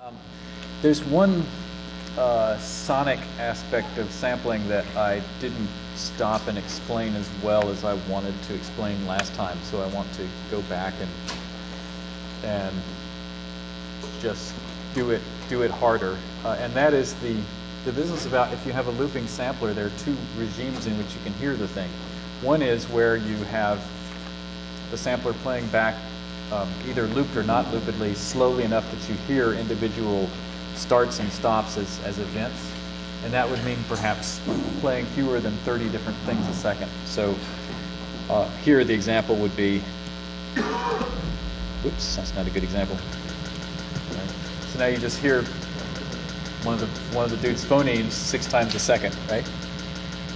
Um, there's one uh, sonic aspect of sampling that I didn't stop and explain as well as I wanted to explain last time, so I want to go back and and just do it do it harder. Uh, and that is the the business about if you have a looping sampler, there are two regimes in which you can hear the thing. One is where you have the sampler playing back um, either looped or not loopedly slowly enough that you hear individual starts and stops as, as events. And that would mean perhaps playing fewer than 30 different things a second. So uh, here the example would be, oops, that's not a good example. Right. So now you just hear one of the one of the dude's phonemes six times a second, right?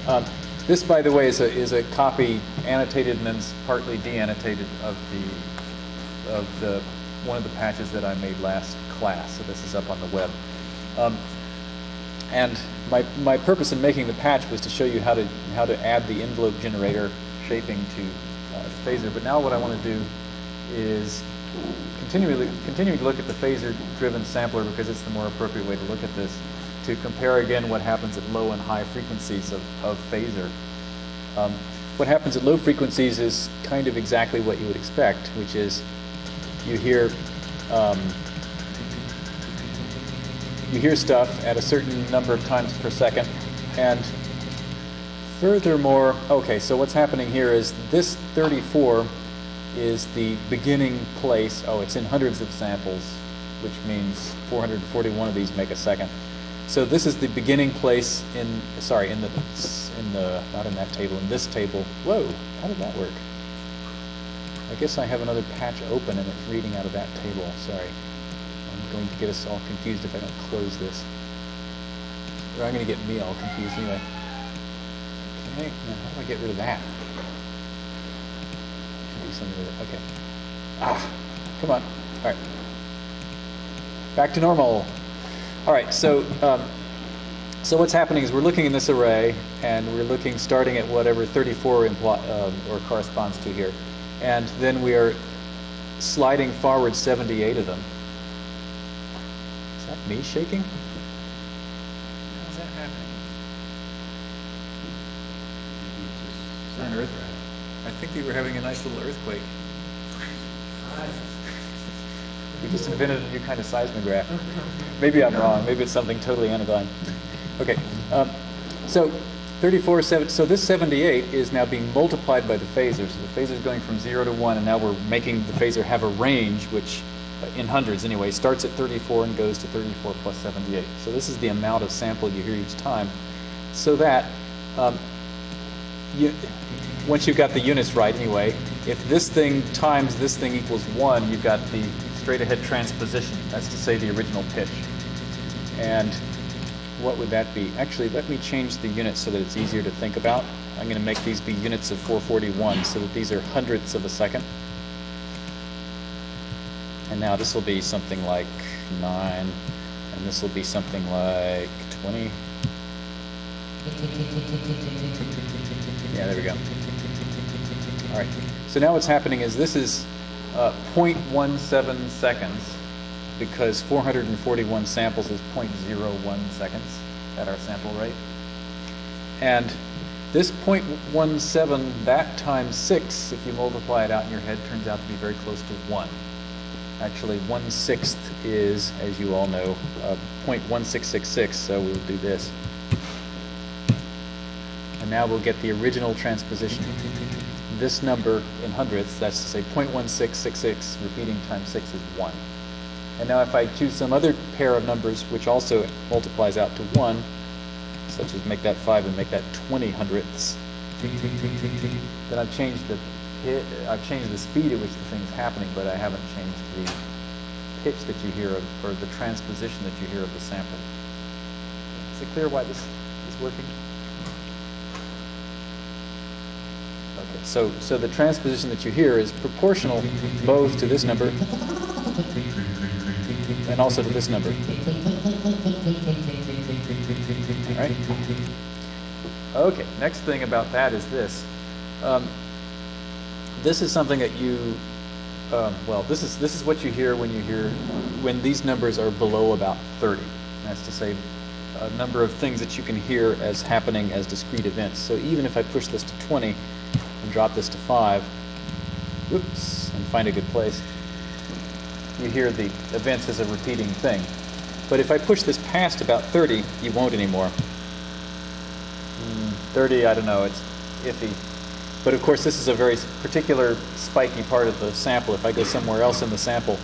Um, this, by the way, is a is a copy annotated and then partly deannotated of the of the one of the patches that I made last class. So this is up on the web. Um, and my my purpose in making the patch was to show you how to how to add the envelope generator shaping to uh, Phasor. But now what I want to do is continually continuing to look at the phasor-driven sampler because it's the more appropriate way to look at this, to compare again what happens at low and high frequencies of, of phasor. Um, what happens at low frequencies is kind of exactly what you would expect, which is you hear um, you hear stuff at a certain number of times per second, and furthermore, okay, so what's happening here is this 34 is the beginning place. Oh, it's in hundreds of samples, which means 441 of these make a second. So this is the beginning place in, sorry, in the, in the, not in that table, in this table. Whoa, how did that work? I guess I have another patch open and it's reading out of that table. Sorry. I'm going to get us all confused if I don't close this. Or I'm going to get me all confused anyway. Okay, now how do I get rid of that? Do something with it. Okay. Ah, come on. All right. Back to normal. All right, so um, so what's happening is we're looking in this array, and we're looking starting at whatever 34 impl- um, or corresponds to here, and then we are sliding forward 78 of them. Is that me shaking? How's that happening? Is that an earth? I think we were having a nice little earthquake. We just invented a new kind of seismograph. Maybe I'm wrong. Maybe it's something totally anodyne. Okay, um, so 34, seven, so this 78 is now being multiplied by the phasor. So the phasor is going from 0 to 1, and now we're making the phasor have a range, which uh, in hundreds anyway, starts at 34 and goes to 34 plus 78. So this is the amount of sample you hear each time. So that um, you, once you've got the units right anyway, if this thing times this thing equals 1, you've got the straight ahead transposition. That's to say the original pitch. And what would that be? Actually, let me change the units so that it's easier to think about. I'm going to make these be units of 441 so that these are hundredths of a second. And now this will be something like 9, and this will be something like 20. Yeah, there we go. All right. So now what's happening is this is uh, 0.17 seconds because 441 samples is 0.01 seconds at our sample rate. And this 0.17, that times 6, if you multiply it out in your head, turns out to be very close to 1. Actually, 1 sixth is, as you all know, uh, 0.1666, so we'll do this. And now we'll get the original transposition this number in hundredths, that's to say 0.1666 repeating times 6 is 1. And now if I choose some other pair of numbers which also multiplies out to 1, such as make that 5 and make that 20 hundredths, then I've changed the I've changed the speed at which the thing's happening, but I haven't changed the pitch that you hear of, or the transposition that you hear of the sample. Is it clear why this is working? Okay, so, so the transposition that you hear is proportional both to this number and also to this number. All right? Okay, next thing about that is this. Um, this is something that you um, well, this is, this is what you hear when you hear, when these numbers are below about 30. That's to say, a number of things that you can hear as happening as discrete events. So even if I push this to 20 and drop this to 5, whoops, and find a good place, you hear the events as a repeating thing. But if I push this past about 30, you won't anymore. Mm, 30, I don't know, it's iffy. But of course, this is a very particular spiky part of the sample. If I go somewhere else in the sample,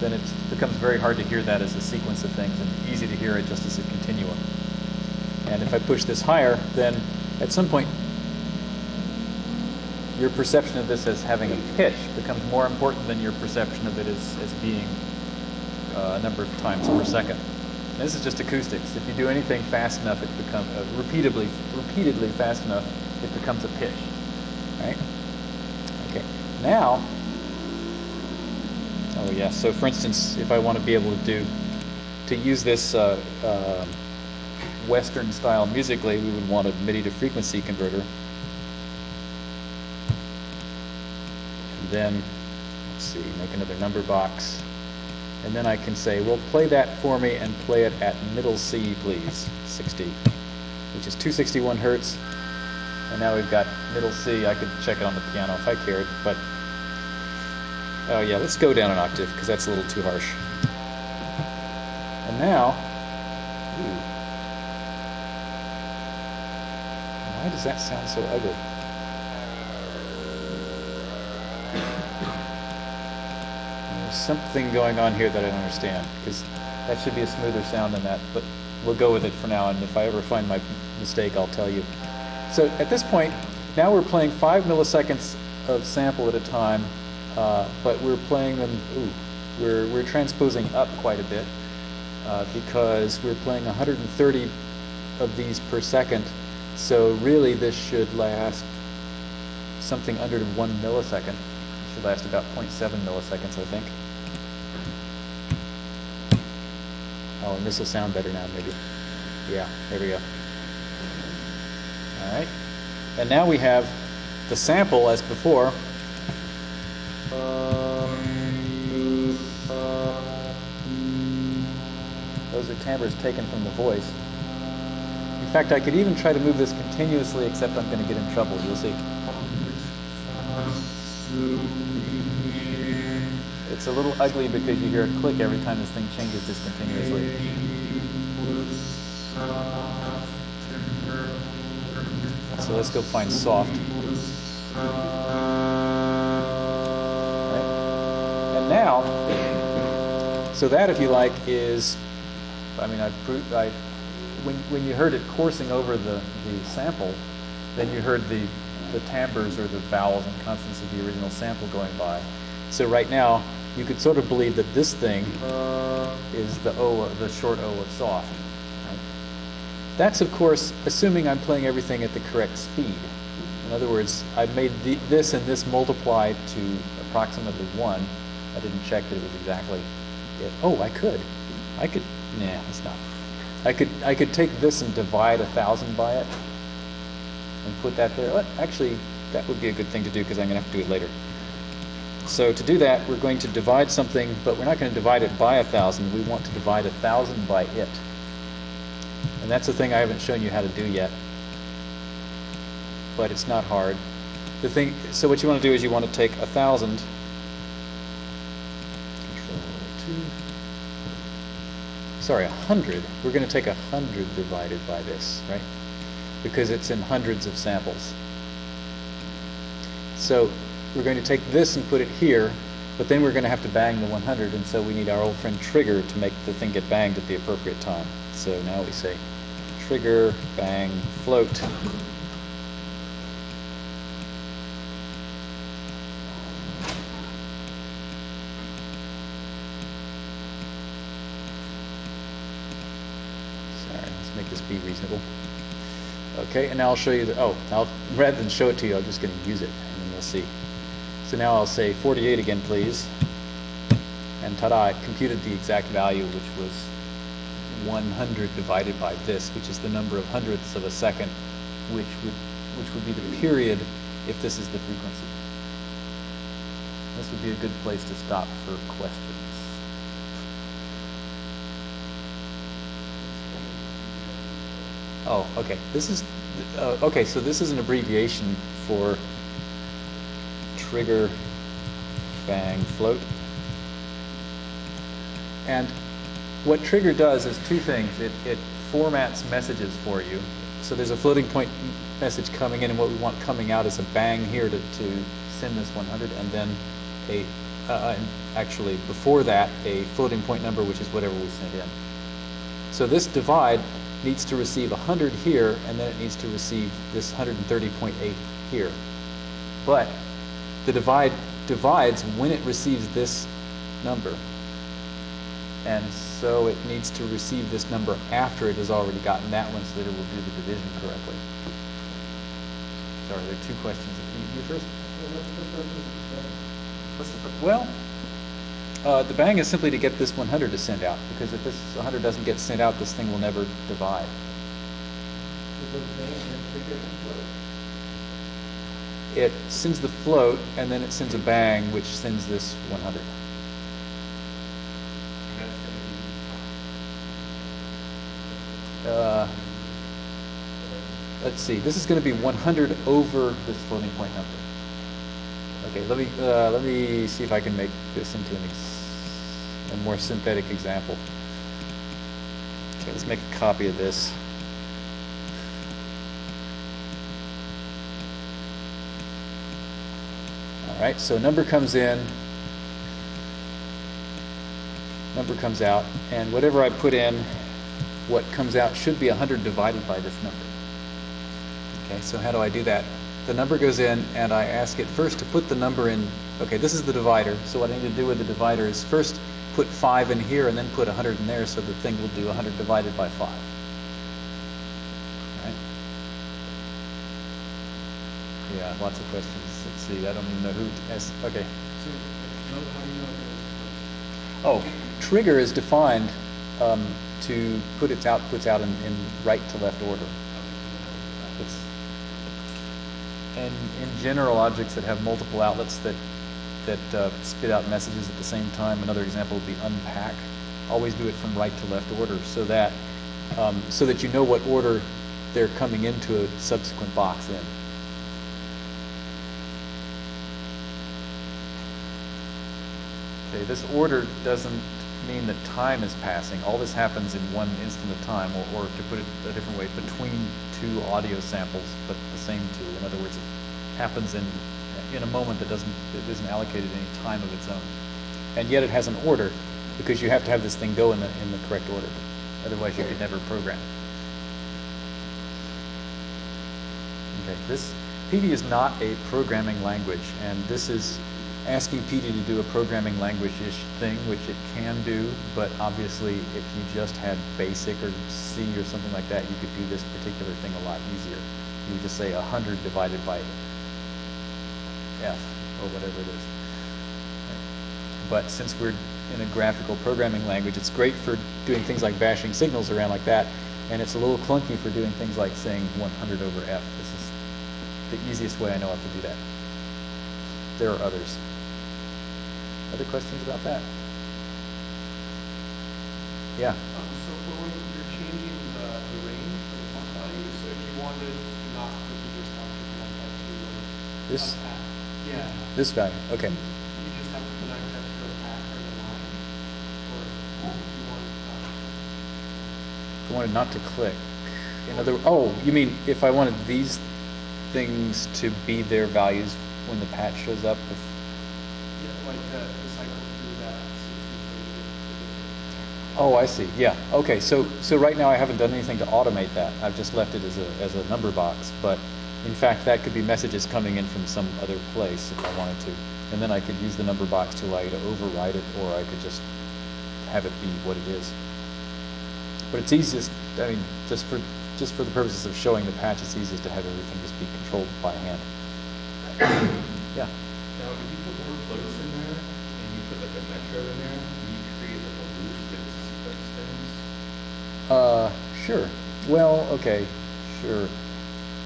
then it becomes very hard to hear that as a sequence of things and easy to hear it just as a continuum. And if I push this higher, then at some point, your perception of this as having a pitch becomes more important than your perception of it as, as being uh, a number of times per second. And this is just acoustics. If you do anything fast enough, it becomes uh, repeatedly, repeatedly fast enough, it becomes a pitch, right? Okay. Now, oh yeah. So for instance, if I want to be able to do, to use this uh, uh, Western style musically, we would want a MIDI to frequency converter. And then, let's see, make another number box. And then I can say, well, play that for me and play it at middle C, please, 60, which is 261 hertz. And now we've got middle C. I could check it on the piano if I cared, but oh yeah, let's go down an octave because that's a little too harsh. And now, ooh, why does that sound so ugly? Something going on here that I don't understand because that should be a smoother sound than that, but we'll go with it for now. And if I ever find my mistake, I'll tell you. So at this point, now we're playing five milliseconds of sample at a time, uh, but we're playing them, ooh, we're, we're transposing up quite a bit uh, because we're playing 130 of these per second. So really this should last something under one millisecond. It should last about 0.7 milliseconds, I think. Oh, and this will sound better now, maybe. Yeah, there we go. All right. And now we have the sample as before. Those are timbres taken from the voice. In fact, I could even try to move this continuously, except I'm going to get in trouble. You'll see. It's a little ugly because you hear a click every time this thing changes discontinuously. So let's go find soft. Right. And now, so that, if you like, is, I mean, I've proved, I, when, when you heard it coursing over the, the sample, then you heard the, the timbres or the vowels and consonants of the original sample going by. So right now, you could sort of believe that this thing is the O, the short O of soft. That's, of course, assuming I'm playing everything at the correct speed. In other words, I've made the, this and this multiply to approximately 1. I didn't check that it was exactly it. Oh, I could. I could, nah, it's not. I could, I could take this and divide a 1,000 by it and put that there. Actually, that would be a good thing to do because I'm going to have to do it later. So to do that, we're going to divide something, but we're not going to divide it by a 1,000. We want to divide a 1,000 by it. And that's the thing I haven't shown you how to do yet. But it's not hard. The thing, so what you want to do is you want to take a thousand. Sorry, a hundred. We're going to take a hundred divided by this, right? Because it's in hundreds of samples. So we're going to take this and put it here, but then we're going to have to bang the 100, and so we need our old friend trigger to make the thing get banged at the appropriate time. So now we say trigger, bang, float. Sorry, let's make this be reasonable. Okay, and now I'll show you the, oh, I'll, rather than show it to you, I'm just going to use it, and then you'll see. So now I'll say 48 again, please. And ta-da, it computed the exact value, which was 100 divided by this, which is the number of hundredths of a second, which would, which would be the period if this is the frequency. this would be a good place to stop for questions. Oh, okay. This is, uh, okay, so this is an abbreviation for trigger bang float. And what trigger does is two things. It, it formats messages for you. So there's a floating point message coming in, and what we want coming out is a bang here to, to send this 100, and then a, uh, and actually before that, a floating point number, which is whatever we send in. So this divide needs to receive 100 here, and then it needs to receive this 130.8 here. But the divide divides when it receives this number. And so it needs to receive this number after it has already gotten that one so that it will do the division correctly. Sorry, there are two questions. You, you first? What's the, fir- well, uh, the bang is simply to get this 100 to send out, because if this 100 doesn't get sent out, this thing will never divide. It sends the float, and then it sends a bang, which sends this 100. Uh, let's see, this is going to be 100 over this floating point number. Okay, let me, uh, let me see if I can make this into a more synthetic example. Okay, let's make a copy of this. All right, so number comes in, number comes out, and whatever I put in, what comes out should be 100 divided by this number. Okay, so how do I do that? The number goes in, and I ask it first to put the number in. Okay, this is the divider. So what I need to do with the divider is first put 5 in here, and then put 100 in there, so the thing will do 100 divided by 5. All right? Yeah, lots of questions. Let's see, I don't even know who asked. Okay. Oh, trigger is defined um, to put its outputs out in, in right to left order. It's, and in general, objects that have multiple outlets that that uh, spit out messages at the same time. Another example would be unpack. Always do it from right to left order, so that um, so that you know what order they're coming into a subsequent box in. Okay, this order doesn't mean that time is passing. All this happens in one instant of time, or, or to put it a different way, between two audio samples, but the same two. In other words, it happens in in a moment that doesn't that isn't allocated any time of its own. And yet it has an order because you have to have this thing go in the in the correct order. Otherwise, you could never program. Okay, this PD is not a programming language, and this is asking PD to do a programming language-ish thing, which it can do, but obviously if you just had BASIC or C or something like that, you could do this particular thing a lot easier. You just say 100 divided by F, or whatever it is. But since we're in a graphical programming language, it's great for doing things like bashing signals around like that, and it's a little clunky for doing things like saying 100 over F. This is the easiest way I know how to do that. There are others. Other questions about that? Yeah. Um, so for when you're changing the, the range of the font value, so if you wanted not to be just have to connect that to This- pack. Yeah. This value, okay. You just have to connect that to a pack or the line, or if you want, um, If I wanted not to click, in other, oh, you mean if I wanted these things to be their values when the patch shows up? if- yeah, like the, the cycle through that. sixty Oh, I see, yeah, okay, so, so right now I haven't done anything to automate that. I've just left it as a, as a number box, but in fact, that could be messages coming in from some other place if I wanted to. And then I could use the number box to allow you to override it, or I could just have it be what it is. But it's easiest, I mean, just for, just for the purposes of showing the patch, it's easiest to have everything just be controlled by hand. Yeah. Now, if you put more floats in there, and you put like a metro in there, can you create like a loop that sequence things? Uh, sure. Well, okay, sure.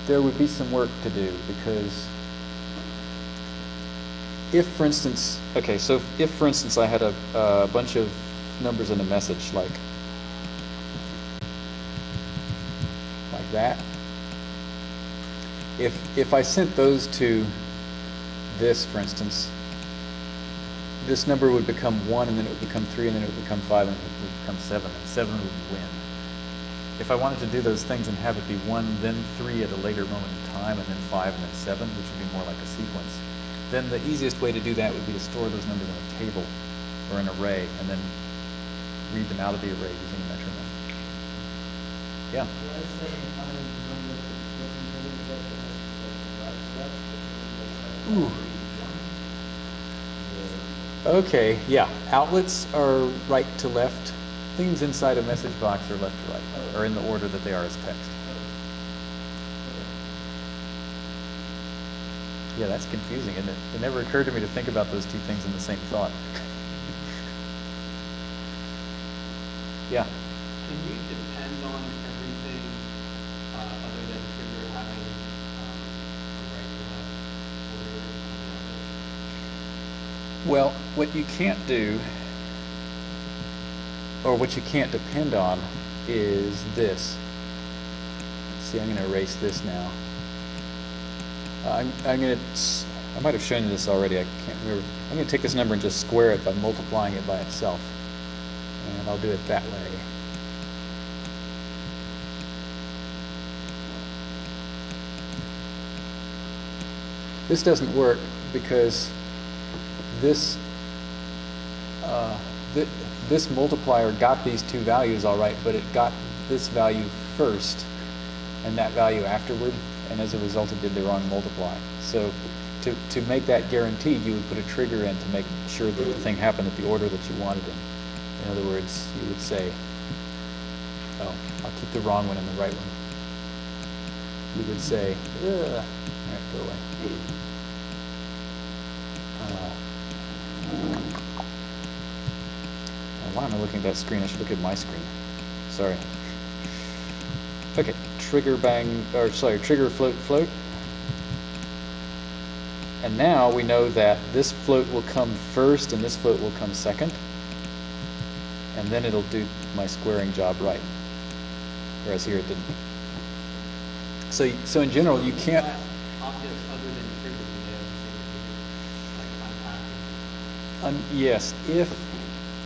There would be some work to do because if, for instance, okay, so if, for instance, I had a, a bunch of numbers in a message, like, like that. If, if I sent those to this, for instance, this number would become one, and then it would become three, and then it would become five, and it would become seven, and seven would win. If I wanted to do those things and have it be one, then three at a later moment in time, and then five, and then seven, which would be more like a sequence, then the easiest way to do that would be to store those numbers in a table or an array, and then read them out of the array using a metronome. Yeah. Ooh. Okay, yeah. Outlets are right to left. Things inside a message box are left to right, or in the order that they are as text. Yeah, that's confusing, isn't it? It never occurred to me to think about those two things in the same thought. yeah. Can you depend on everything, uh, other than trigger having, um, a right to left order Well, what you can't do, or what you can't depend on, is this. See, I'm going to erase this now. I'm, I'm going to, I might have shown you this already, I can't remember. I'm going to take this number and just square it by multiplying it by itself. And I'll do it that way. This doesn't work because this uh, th this multiplier got these two values all right, but it got this value first and that value afterward, and as a result it did the wrong multiply. So to, to make that guaranteed, you would put a trigger in to make sure that the thing happened at the order that you wanted in. In other words, you would say, oh, I'll keep the wrong one and the right one. You would say, Ugh. all right, go away. Uh, why am I looking at that screen? I should look at my screen. Sorry. Okay, trigger bang, or sorry, trigger float float. And now we know that this float will come first and this float will come second. And then it'll do my squaring job right. Whereas here it didn't. So, so in general, you can't. Um, yes, if,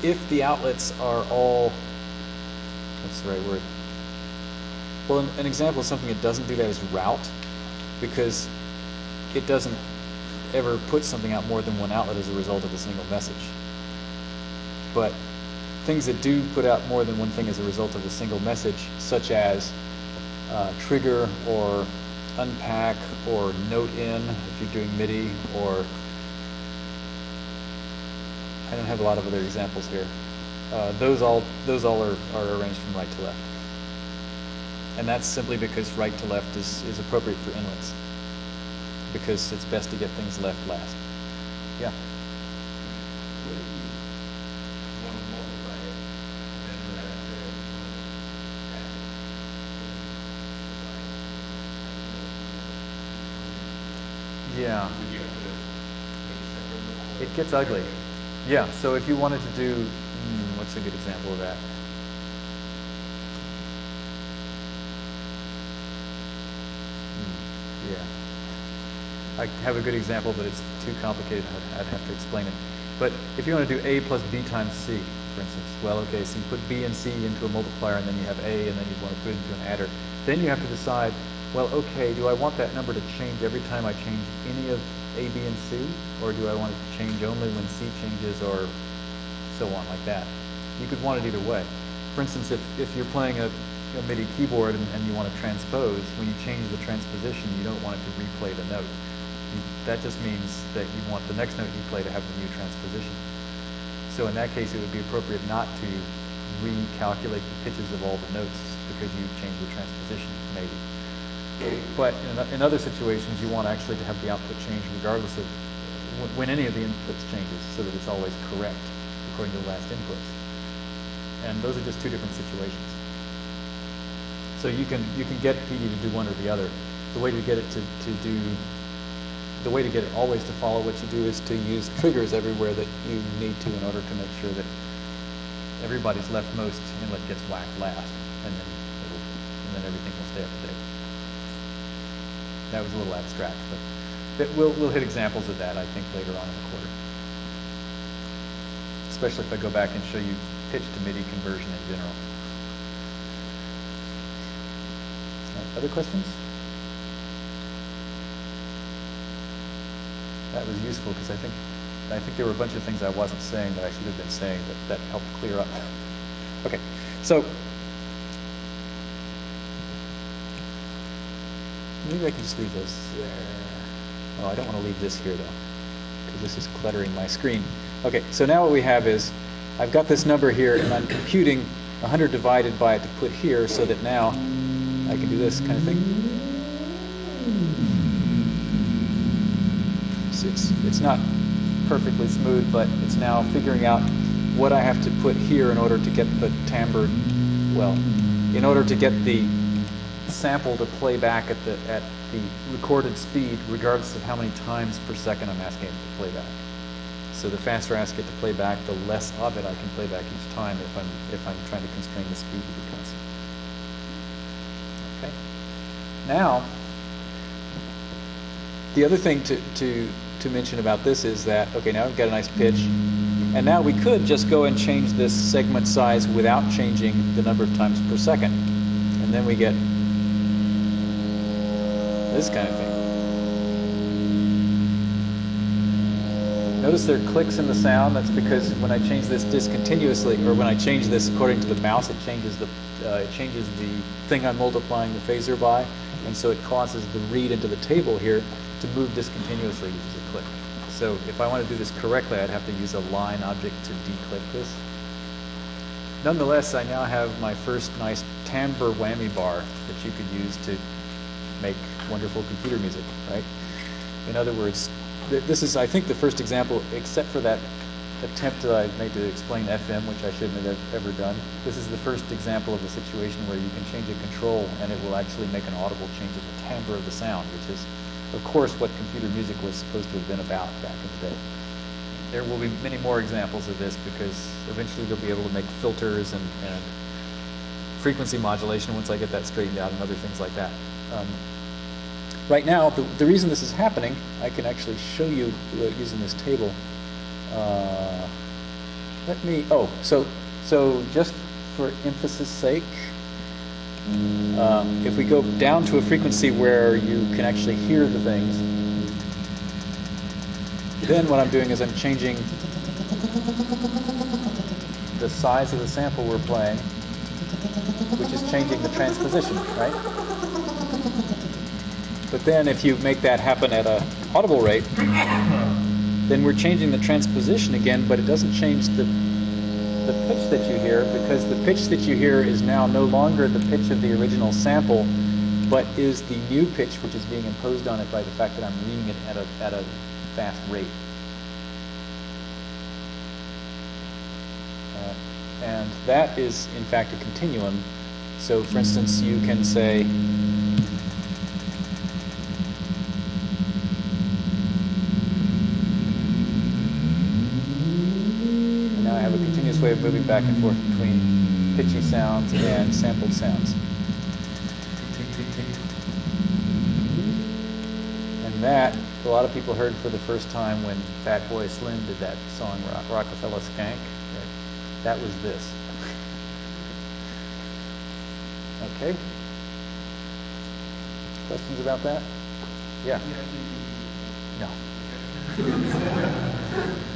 if the outlets are all, what's the right word? Well, an, an example of something that doesn't do that is route, because it doesn't ever put something out more than one outlet as a result of a single message. But things that do put out more than one thing as a result of a single message, such as uh, trigger or unpack or note in if you're doing MIDI or I don't have a lot of other examples here. Uh, those all those all are, are arranged from right to left. And that's simply because right to left is, is appropriate for inlets. Because it's best to get things left last. Yeah. What if you want to multiply it, then would have to add Yeah. Would you have to make separate? It gets ugly. Yeah, so if you wanted to do, hmm, what's a good example of that? Hmm, Yeah. I have a good example, but it's too complicated. I'd, I'd have to explain it. But if you want to do A plus B times C, for instance, well, okay, so you put B and C into a multiplier, and then you have A, and then you want to put it into an adder. Then you have to decide, well, okay, do I want that number to change every time I change any of A, B, and C? Or do I want it to change only when C changes, or so on, like that? You could want it either way. For instance, if, if you're playing a, a MIDI keyboard and, and you want to transpose, when you change the transposition, you don't want it to replay the note. You, that just means that you want the next note you play to have the new transposition. So in that case, it would be appropriate not to recalculate the pitches of all the notes because you changed the transposition, maybe. But in, in other situations, you want actually to have the output change regardless of when, when any of the inputs changes, so that it's always correct according to the last inputs. And those are just two different situations. So you can you can get PD to do one or the other. The way to get it to, to do the way to get it always to follow what you do is to use triggers everywhere that you need to in order to make sure that everybody's leftmost inlet gets whacked last, and then and then everything will stay up to date. That was a little abstract, but that we'll, we'll hit examples of that, I think, later on in the quarter. Especially if I go back and show you pitch to MIDI conversion in general. Other questions? That was useful because I think, I think there were a bunch of things I wasn't saying that I should have been saying that, that helped clear up. Okay, so maybe I can just leave this there. Oh, I don't want to leave this here though, because this is cluttering my screen. Okay, so now what we have is, I've got this number here and I'm computing 100 divided by it to put here so that now I can do this kind of thing. It's, it's, it's not perfectly smooth, but it's now figuring out what I have to put here in order to get the timbre, well, in order to get the sample to play back at the, at the recorded speed, regardless of how many times per second I'm asking it to play back. So the faster I ask it to play back, the less of it I can play back each time if I'm, if I'm trying to constrain the speed to be constant. Okay. Now, the other thing to, to, to mention about this is that, okay, now I've got a nice pitch, and now we could just go and change this segment size without changing the number of times per second. And then we get this kind of thing. Notice there are clicks in the sound. That's because when I change this discontinuously, or when I change this according to the mouse, it changes the uh, it changes the thing I'm multiplying the phasor by, and so it causes the read into the table here to move discontinuously, which is a click. So if I want to do this correctly, I'd have to use a line object to declick this. Nonetheless, I now have my first nice timbre whammy bar that you could use to make wonderful computer music, right? In other words, th this is, I think, the first example, except for that attempt that I made to explain FM, which I shouldn't have ever done. This is the first example of a situation where you can change a control and it will actually make an audible change in the timbre of the sound, which is, of course, what computer music was supposed to have been about back in the day. There will be many more examples of this because eventually they'll be able to make filters and, and frequency modulation once I get that straightened out and other things like that. Um, right now, the, the reason this is happening, I can actually show you using this table. Uh, let me, oh, so, so just for emphasis sake, um, if we go down to a frequency where you can actually hear the things, then what I'm doing is I'm changing the size of the sample we're playing, which is changing the transposition, right? But then if you make that happen at a audible rate, then we're changing the transposition again, but it doesn't change the, the pitch that you hear because the pitch that you hear is now no longer the pitch of the original sample, but is the new pitch which is being imposed on it by the fact that I'm reading it at a, at a fast rate. Uh, and that is, in fact, a continuum. So, for instance, you can say, moving back and forth between pitchy sounds and sampled sounds. And that, a lot of people heard for the first time when Fatboy Slim did that song Rock Rockafeller Skank. That was this. Okay. Questions about that? Yeah. No.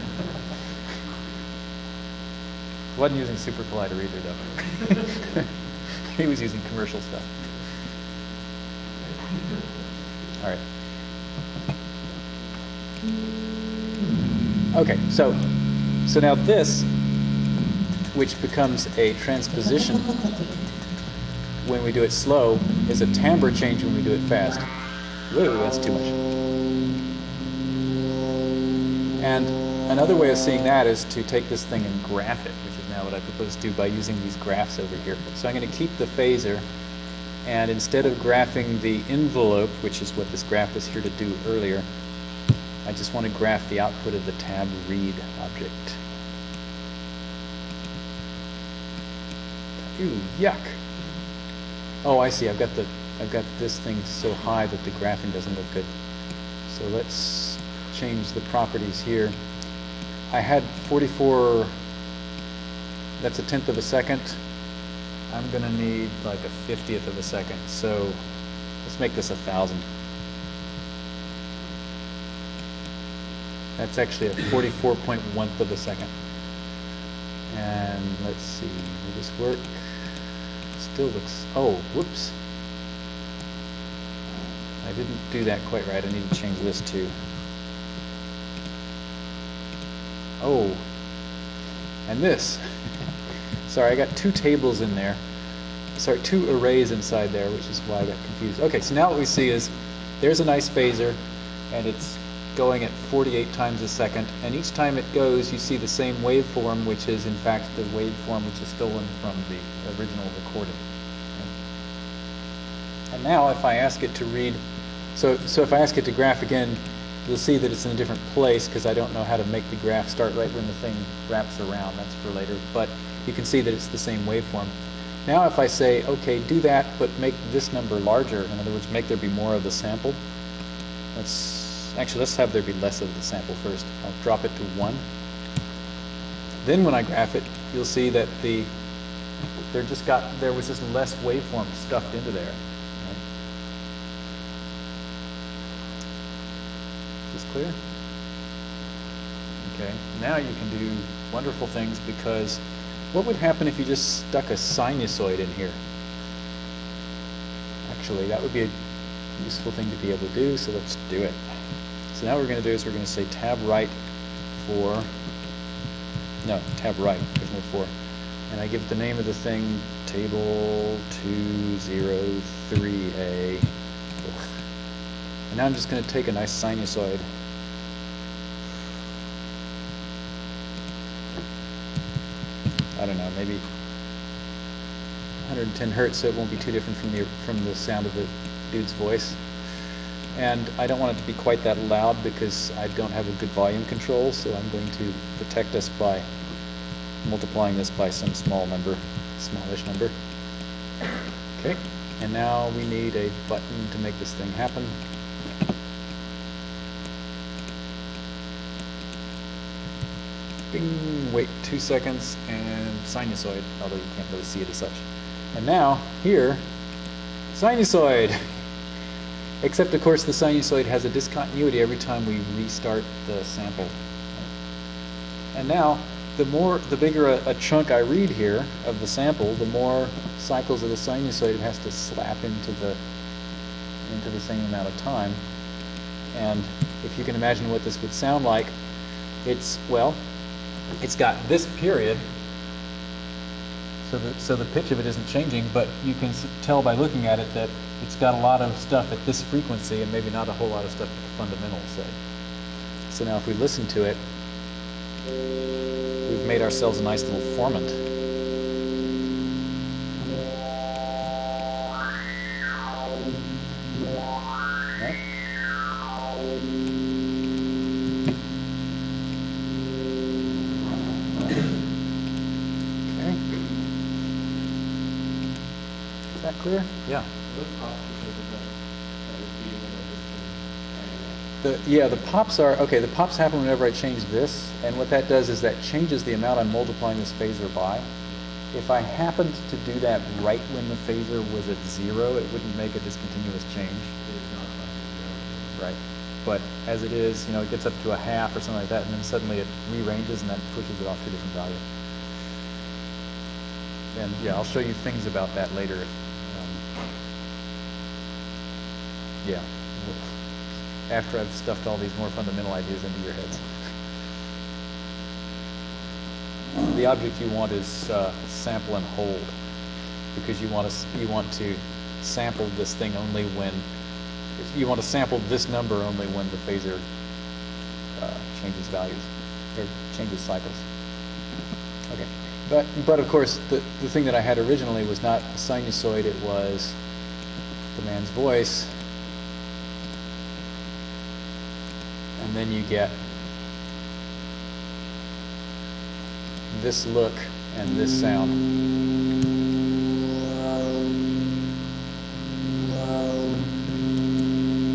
Wasn't using SuperCollider either, though. he was using commercial stuff. All right. Okay, so so now this, which becomes a transposition when we do it slow, is a timbre change when we do it fast. Whoa, that's too much. And another way of seeing that is to take this thing and graph it, which is now what I propose to do by using these graphs over here. So I'm going to keep the phasor, and instead of graphing the envelope, which is what this graph was here to do earlier, I just want to graph the output of the tab read object. Ooh, yuck. Oh, I see. I've got the I've got this thing so high that the graphing doesn't look good. So let's change the properties here. I had 44. That's a tenth of a second. I'm gonna need like a fiftieth of a second. So let's make this a thousand. That's actually a 44.1th of a second. And let's see, will this work? Still looks, oh, whoops. I didn't do that quite right. I need to change this too. Oh, and this. Sorry, I got two tables in there. Sorry, two arrays inside there, which is why I got confused. Okay, so now what we see is there's a nice phasor, and it's going at 48 times a second, and each time it goes, you see the same waveform, which is in fact the waveform which is stolen from the original recording. And now if I ask it to read, so, so if I ask it to graph again, you'll see that it's in a different place because I don't know how to make the graph start right when the thing wraps around. That's for later. But you can see that it's the same waveform. Now if I say, okay, do that, but make this number larger, in other words, make there be more of the sample. Let's, actually, let's have there be less of the sample first. I'll drop it to 1. Then when I graph it, you'll see that the, there just got, there was just less waveform stuffed into there. right? Is this clear? Okay, now you can do wonderful things because what would happen if you just stuck a sinusoid in here? Actually, that would be a useful thing to be able to do, so let's do it. So now what we're going to do is we're going to say tab right for, no, tab right, there's no for. And I give the name of the thing table 203A. And now I'm just going to take a nice sinusoid. I don't know, maybe 110 hertz, so it won't be too different from the from the sound of the dude's voice. And I don't want it to be quite that loud because I don't have a good volume control, so I'm going to protect us by multiplying this by some small number, smallish number. Okay, and now we need a button to make this thing happen. Bing, wait two seconds, and sinusoid, although you can't really see it as such. And now, here, sinusoid. Except, of course, the sinusoid has a discontinuity every time we restart the sample. And now, the more, the bigger a, a chunk I read here of the sample, the more cycles of the sinusoid it has to slap into the into the same amount of time. And if you can imagine what this would sound like, it's well, it's got this period, so the, so the pitch of it isn't changing, but you can tell by looking at it that it's got a lot of stuff at this frequency and maybe not a whole lot of stuff at the fundamental, say. So now if we listen to it, we've made ourselves a nice little formant. Clear? Yeah. Those pops because of the, that was being in the distance. The, yeah, the pops are, okay, the pops happen whenever I change this, and what that does is that changes the amount I'm multiplying this phasor by. If I happened to do that right when the phasor was at zero, it wouldn't make a discontinuous change. It is not possible. Right. But as it is, you know, it gets up to a half or something like that, and then suddenly it rearranges and that pushes it off to a different value. And yeah, I'll show you things about that later. Um, yeah. After I've stuffed all these more fundamental ideas into your heads. The object you want is uh, sample and hold, because you want to you want to sample this thing only when you want to sample this number only when the phasor uh, changes values or changes cycles. Okay, but but of course the the thing that I had originally was not a sinusoid; it was the man's voice. And then you get this look and this sound.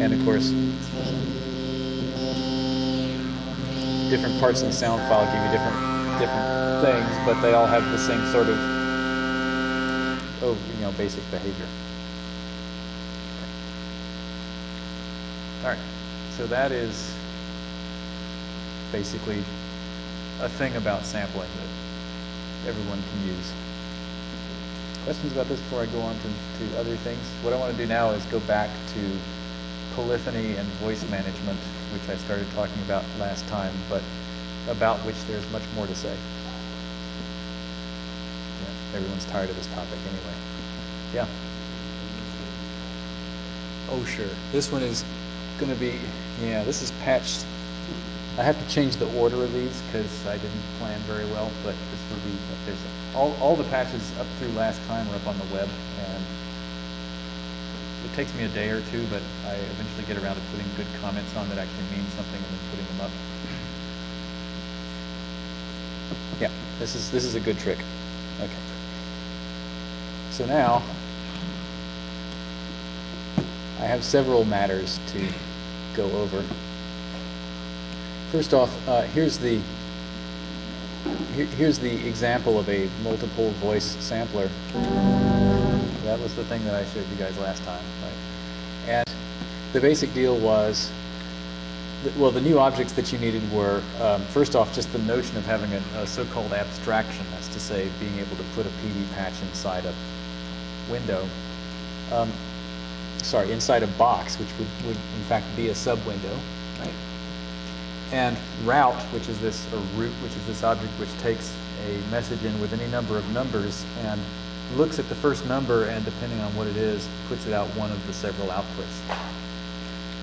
And of course, different parts of the sound file give you different different things, but they all have the same sort of oh, you know, basic behavior. All right, so that is basically a thing about sampling that everyone can use. Questions about this before I go on to, to other things? What I want to do now is go back to polyphony and voice management, which I started talking about last time, but about which there's much more to say. Yeah, everyone's tired of this topic anyway. Yeah. Oh, sure. This one is going to be, yeah, this is patched. I have to change the order of these because I didn't plan very well, but this will be, there's, all, all the patches up through last time are up on the web, and it takes me a day or two, but I eventually get around to putting good comments on that actually mean something and then putting them up. Yeah, this is, this is a good trick. Okay. So now, I have several matters to go over. First off, uh, here's the here, here's the example of a multiple voice sampler. That was the thing that I showed you guys last time, right? And the basic deal was, that, well, the new objects that you needed were, um, first off, just the notion of having a, a so-called abstraction, that's to say, being able to put a PD patch inside a window. Um, sorry, inside a box, which would, would in fact be a sub-window? And route, which is this, or root, which is this object which takes a message in with any number of numbers and looks at the first number and depending on what it is, puts it out one of the several outputs.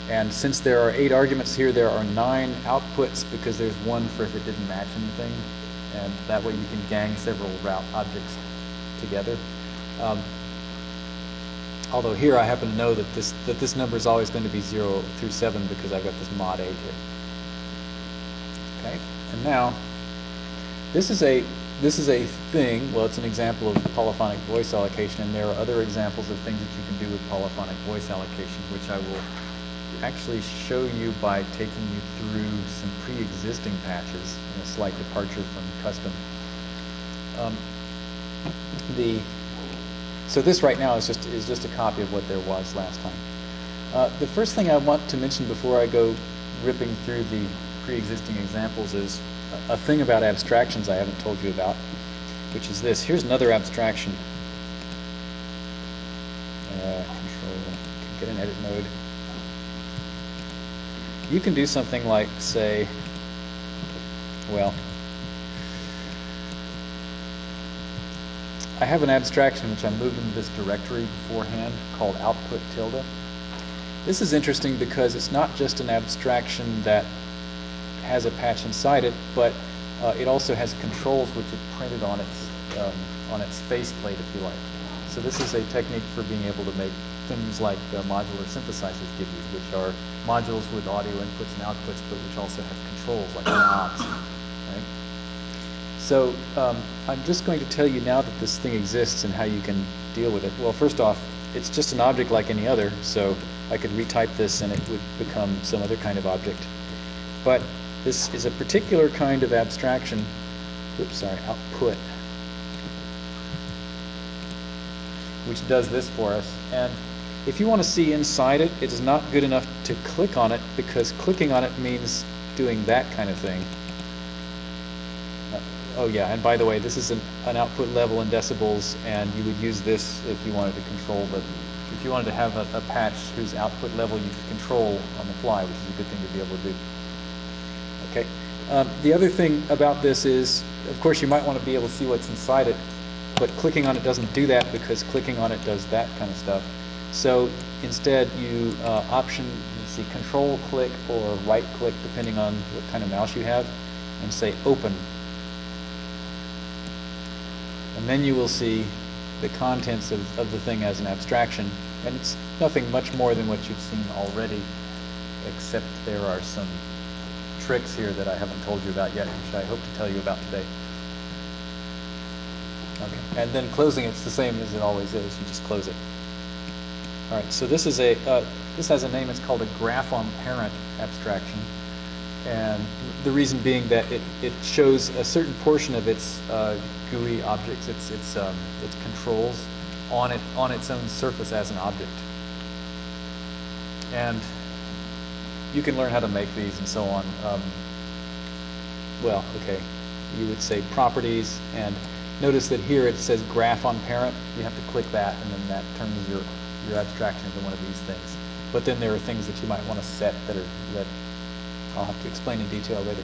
And since there are eight arguments here, there are nine outputs because there's one for if it didn't match anything. And that way you can gang several route objects together. Um, although here I happen to know that this, that this number is always going to be 0 through 7 because I've got this mod 8 here. Okay, and now this is a this is a thing. Well, it's an example of polyphonic voice allocation, and there are other examples of things that you can do with polyphonic voice allocation, which I will actually show you by taking you through some pre-existing patches in a slight departure from custom. Um, the so this right now is just is just a copy of what there was last time. Uh, the first thing I want to mention before I go ripping through the pre-existing examples is a, thing about abstractions I haven't told you about, which is this. Here's another abstraction. Uh, control, get in edit mode. You can do something like, say, well, I have an abstraction which I moved into this directory beforehand called output tilde. This is interesting because it's not just an abstraction that has a patch inside it, but uh, it also has controls which are printed on its um, on its faceplate, if you like. So this is a technique for being able to make things like modular synthesizers give you, which are modules with audio inputs and outputs, but which also have controls like knobs. So um, I'm just going to tell you now that this thing exists and how you can deal with it. Well, first off, it's just an object like any other, so I could retype this and it would become some other kind of object. But this is a particular kind of abstraction. Oops, sorry, output. Which does this for us. And if you want to see inside it, it is not good enough to click on it because clicking on it means doing that kind of thing. Uh, oh yeah, and by the way, this is an, an output level in decibels, and you would use this if you wanted to control the, if you wanted to have a, a patch whose output level you could control on the fly, which is a good thing to be able to do. Okay. Um, the other thing about this is, of course, you might want to be able to see what's inside it, but clicking on it doesn't do that because clicking on it does that kind of stuff. So instead, you uh, option, you see control click or right click, depending on what kind of mouse you have, and say open. And then you will see the contents of, of the thing as an abstraction, and it's nothing much more than what you've seen already, except there are some tricks here that I haven't told you about yet, which I hope to tell you about today. Okay, and then closing, it's the same as it always is, you just close it. All right, so this is a, uh, this has a name, it's called a graph on parent abstraction. And the reason being that it, it shows a certain portion of its uh, GUI objects, its, its, um, its controls on it, on its own surface as an object. And you can learn how to make these and so on. Um, well, okay, you would say properties, and notice that here it says graph on parent. You have to click that, and then that turns your, your abstraction into one of these things. But then there are things that you might want to set that are that I'll have to explain in detail later.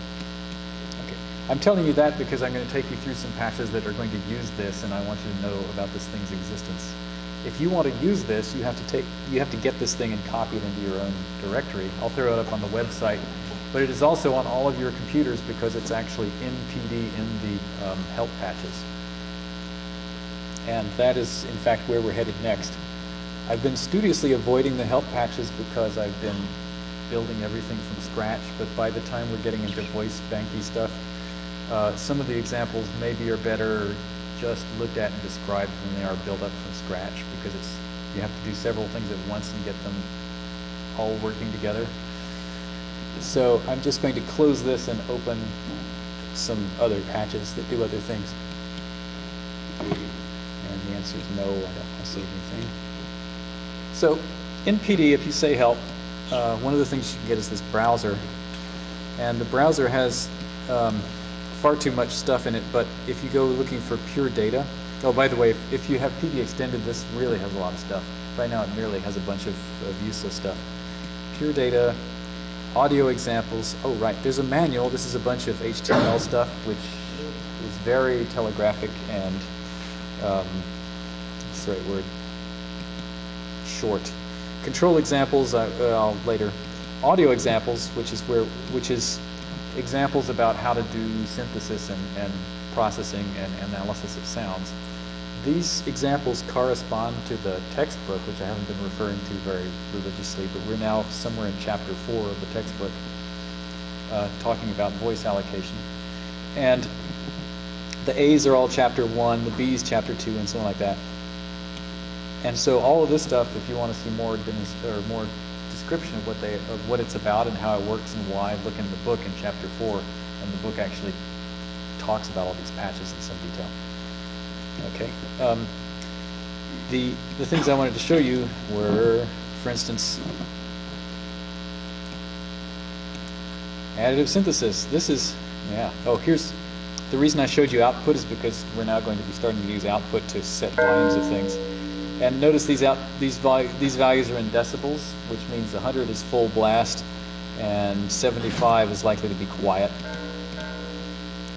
Okay, I'm telling you that because I'm going to take you through some patches that are going to use this, and I want you to know about this thing's existence. If you want to use this, you have to take, you have to get this thing and copy it into your own directory. I'll throw it up on the website, but it is also on all of your computers because it's actually in PD in the um, help patches. And that is, in fact, where we're headed next. I've been studiously avoiding the help patches because I've been building everything from scratch, but by the time we're getting into voice banky stuff, uh, some of the examples maybe are better just looked at and described than they are built up from scratch because it's you have to do several things at once and get them all working together. So I'm just going to close this and open some other patches that do other things. And the answer is no, I don't want to save anything. So in PD, if you say help, uh, one of the things you can get is this browser. And the browser has um, far too much stuff in it, but if you go looking for pure data, oh, by the way, if, if you have PD extended, this really has a lot of stuff. Right now it merely has a bunch of, of useless stuff. Pure data, audio examples, oh right, there's a manual, this is a bunch of HTML stuff, which is very telegraphic and, um, what's the right word, short. Control examples, uh, I'll later. Audio examples, which is where, which is examples about how to do synthesis and, and processing and analysis of sounds. These examples correspond to the textbook, which I haven't been referring to very religiously, but we're now somewhere in chapter four of the textbook, uh, talking about voice allocation. And the A's are all chapter one, the B's chapter two, and so on like that. And so all of this stuff, if you want to see more or more description of what they of what it's about and how it works and why, look in the book in chapter four, and the book actually talks about all these patches in some detail. Okay. Um, the the things I wanted to show you were, for instance, additive synthesis. This is yeah. Oh, here's the reason I showed you output is because we're now going to be starting to use output to set volumes of things. And notice these out these these values are in decibels, which means 100 is full blast, and 75 is likely to be quiet.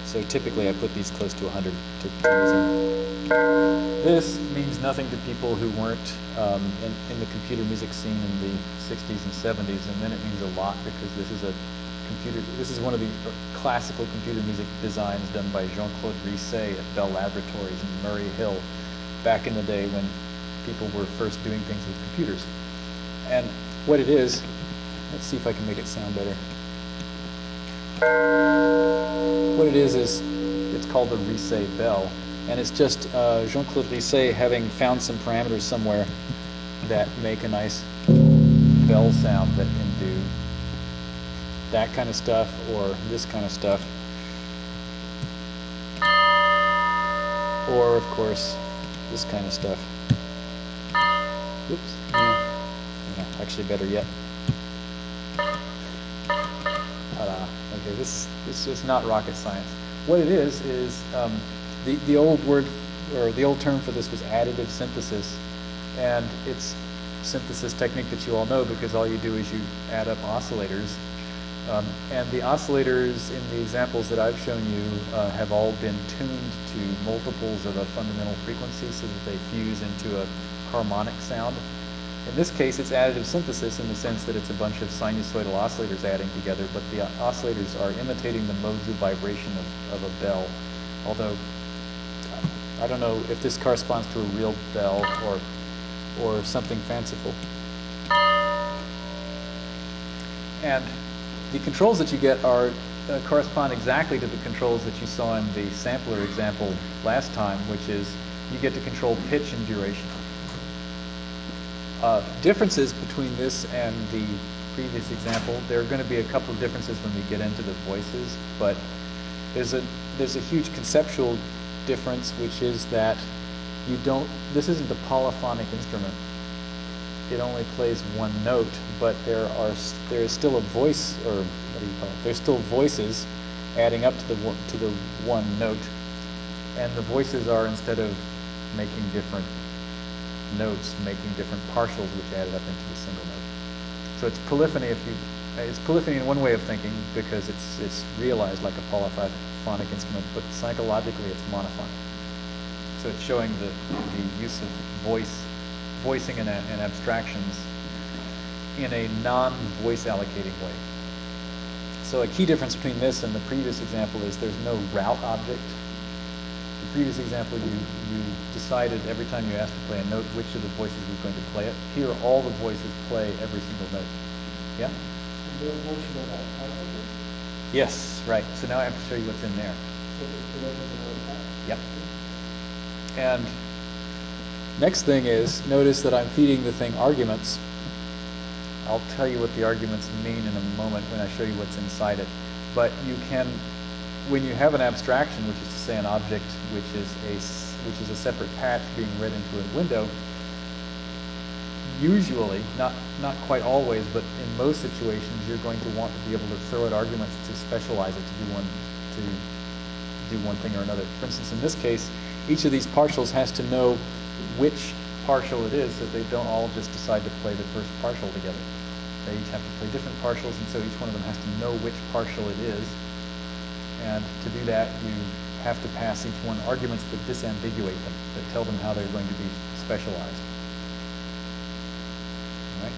So typically I put these close to 100 to This means nothing to people who weren't um, in, in, the computer music scene in the 60s and 70s, and then it means a lot because this is a computer. This is one of the classical computer music designs done by Jean-Claude Risset at Bell Laboratories in Murray Hill, back in the day when people were first doing things with computers. And what it is, let's see if I can make it sound better. What it is is it's called the Risset bell, and it's just uh, Jean-Claude Risset having found some parameters somewhere that make a nice bell sound that can do that kind of stuff or this kind of stuff. Or, of course, this kind of stuff. Oops. Yeah. yeah. Actually, better yet. Ta-da. Okay, this this is not rocket science. What it is is um, the the old word or the old term for this was additive synthesis, and it's synthesis technique that you all know because all you do is you add up oscillators. Um, and the oscillators in the examples that I've shown you uh, have all been tuned to multiples of a fundamental frequency so that they fuse into a harmonic sound. In this case, it's additive synthesis in the sense that it's a bunch of sinusoidal oscillators adding together, but the oscillators are imitating the modes of vibration of, of a bell. Although, I don't know if this corresponds to a real bell or, or something fanciful. And the controls that you get are uh, correspond exactly to the controls that you saw in the sampler example last time, which is you get to control pitch and duration. Uh, differences between this and the previous example, there are going to be a couple of differences when we get into the voices, but there's a there's a huge conceptual difference, which is that you don't. This isn't a polyphonic instrument. It only plays one note, but there are there is still a voice, or what do you call it? There's still voices adding up to the to the one note, and the voices are instead of making different notes, making different partials, which added up into the single note. So it's polyphony if you, it's polyphony in one way of thinking because it's, it's realized like a polyphonic instrument, but psychologically it's monophonic. So it's showing the, the use of voice, voicing and, and abstractions in a non-voice allocating way. So a key difference between this and the previous example is there's no route object. The previous example, you, you decided every time you asked to play a note which of the voices was going to play it. Here, all the voices play every single note. Yeah? There was no show about alphabet, Yes, right. So now I have to show you what's in there. so it's the level of that. Yep. And next thing is, notice that I'm feeding the thing arguments. I'll tell you what the arguments mean in a moment when I show you what's inside it. But you can, when you have an abstraction, which is to say an object which is a, which is a separate patch being read into a window, usually, not, not quite always, but in most situations, you're going to want to be able to throw it arguments to specialize it to do one, to do one thing or another. For instance, in this case, each of these partials has to know which partial it is, so they don't all just decide to play the first partial together. They each have to play different partials, and so each one of them has to know which partial it is. And to do that, you have to pass each one arguments that disambiguate them, that tell them how they're going to be specialized. All right?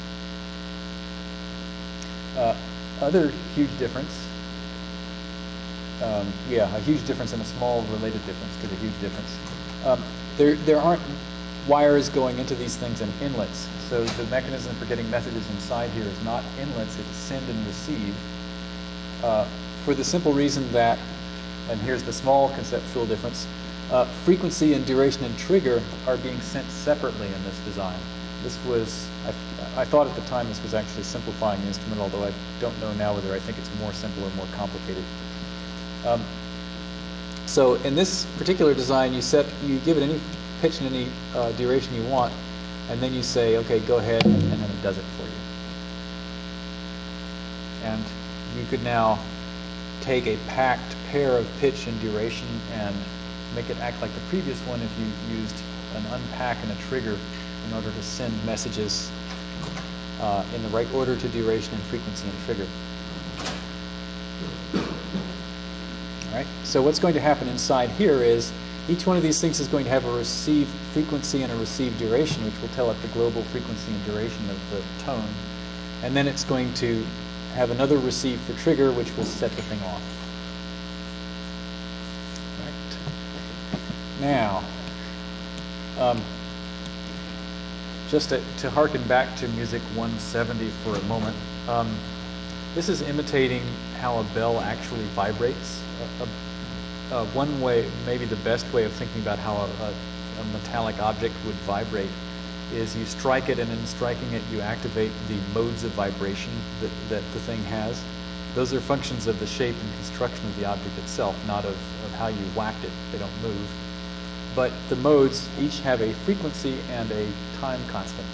Uh, other huge difference um, yeah, a huge difference and a small related difference to the huge difference. Um, there, there aren't wires going into these things and inlets, so the mechanism for getting messages inside here is not inlets, it's send and receive. Uh, for the simple reason that, and here's the small conceptual difference, uh, frequency and duration and trigger are being sent separately in this design. This was, I, I thought at the time this was actually simplifying the instrument, although I don't know now whether I think it's more simple or more complicated. Um, so in this particular design, you set, you give it any pitch and any uh, duration you want, and then you say, okay, go ahead, and then it does it for you. And you could now take a packed pair of pitch and duration and make it act like the previous one if you used an unpack and a trigger in order to send messages uh, in the right order to duration and frequency and trigger. All right. So what's going to happen inside here is each one of these things is going to have a receive frequency and a receive duration, which will tell it the global frequency and duration of the tone. And then it's going to have another receive for trigger, which will set the thing off. Right. Now, um, just to, to harken back to Music 170 for a moment, um, this is imitating how a bell actually vibrates. A, a- uh, one way, maybe the best way of thinking about how a, a, a metallic object would vibrate is you strike it, and in striking it, you activate the modes of vibration that, that the thing has. Those are functions of the shape and construction of the object itself, not of, of how you whacked it. They don't move. But the modes each have a frequency and a time constant.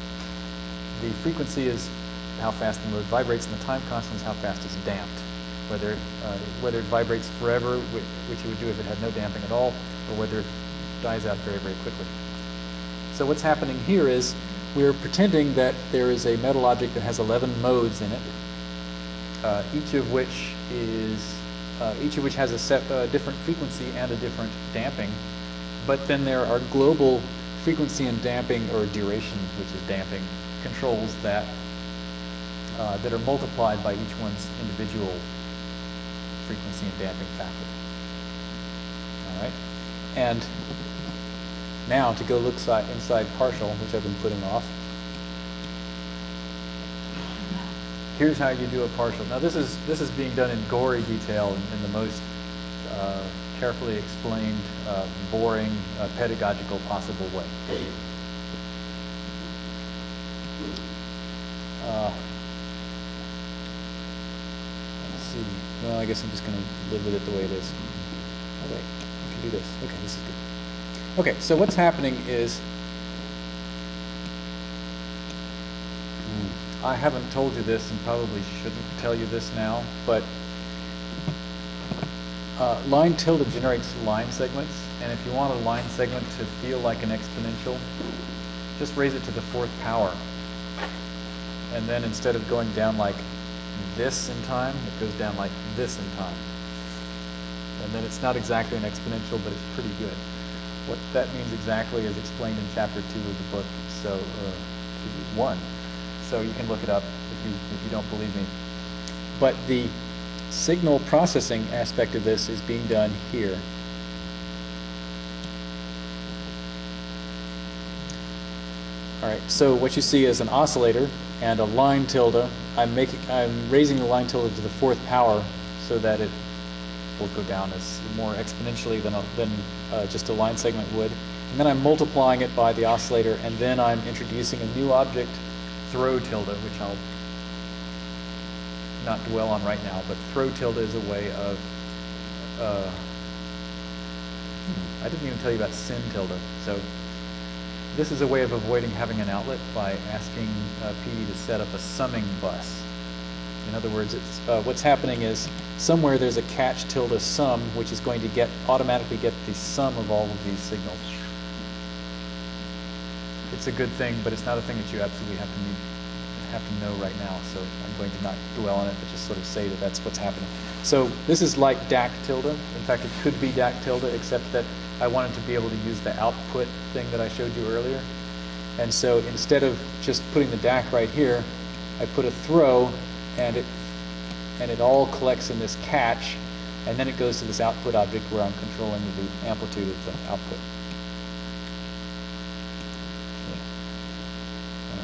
The frequency is how fast the mode vibrates, and the time constant is how fast it's damped. Whether, uh, whether it vibrates forever, which, which it would do if it had no damping at all, or whether it dies out very, very quickly. So what's happening here is we're pretending that there is a metal object that has 11 modes in it, uh, each of which is uh, each of which has a set uh, different frequency and a different damping. But then there are global frequency and damping, or duration, which is damping, controls that uh, that are multiplied by each one's individual frequency and damping factor. All right, and now to go look si- inside partial, which I've been putting off. here's how you do a partial. Now this is this is being done in gory detail in, in the most uh, carefully explained, uh, boring, uh, pedagogical possible way. Uh, let's Well, I guess I'm just going to live with it the way it is. Oh wait, I can do this. Okay, this is good. Okay, so what's happening is Hmm. I haven't told you this and probably shouldn't tell you this now, but uh, line tilde generates line segments, and if you want a line segment to feel like an exponential, just raise it to the fourth power. And then instead of going down like this in time, it goes down like this in time. And then it's not exactly an exponential, but it's pretty good. What that means exactly is explained in chapter two of the book, so uh, one. So you can look it up if you if you don't believe me. But the signal processing aspect of this is being done here. All right, so what you see is an oscillator and a line tilde. I'm making, I'm raising the line tilde to the fourth power so that it will go down as more exponentially than, a, than uh, just a line segment would. And then I'm multiplying it by the oscillator, and then I'm introducing a new object, throw tilde, which I'll not dwell on right now, but throw tilde is a way of, uh, I didn't even tell you about sin tilde. So this is a way of avoiding having an outlet by asking uh, PD to set up a summing bus. In other words, uh, what's happening is somewhere there's a catch tilde sum, which is going to get automatically get the sum of all of these signals. It's a good thing, but it's not a thing that you absolutely have to need, have to know right now. So I'm going to not dwell on it, but just sort of say that that's what's happening. So this is like DAC tilde. In fact, it could be DAC tilde, except that I wanted to be able to use the output thing that I showed you earlier. And so instead of just putting the DAC right here, I put a throw, and it and it all collects in this catch, and then it goes to this output object where I'm controlling the amplitude of the output.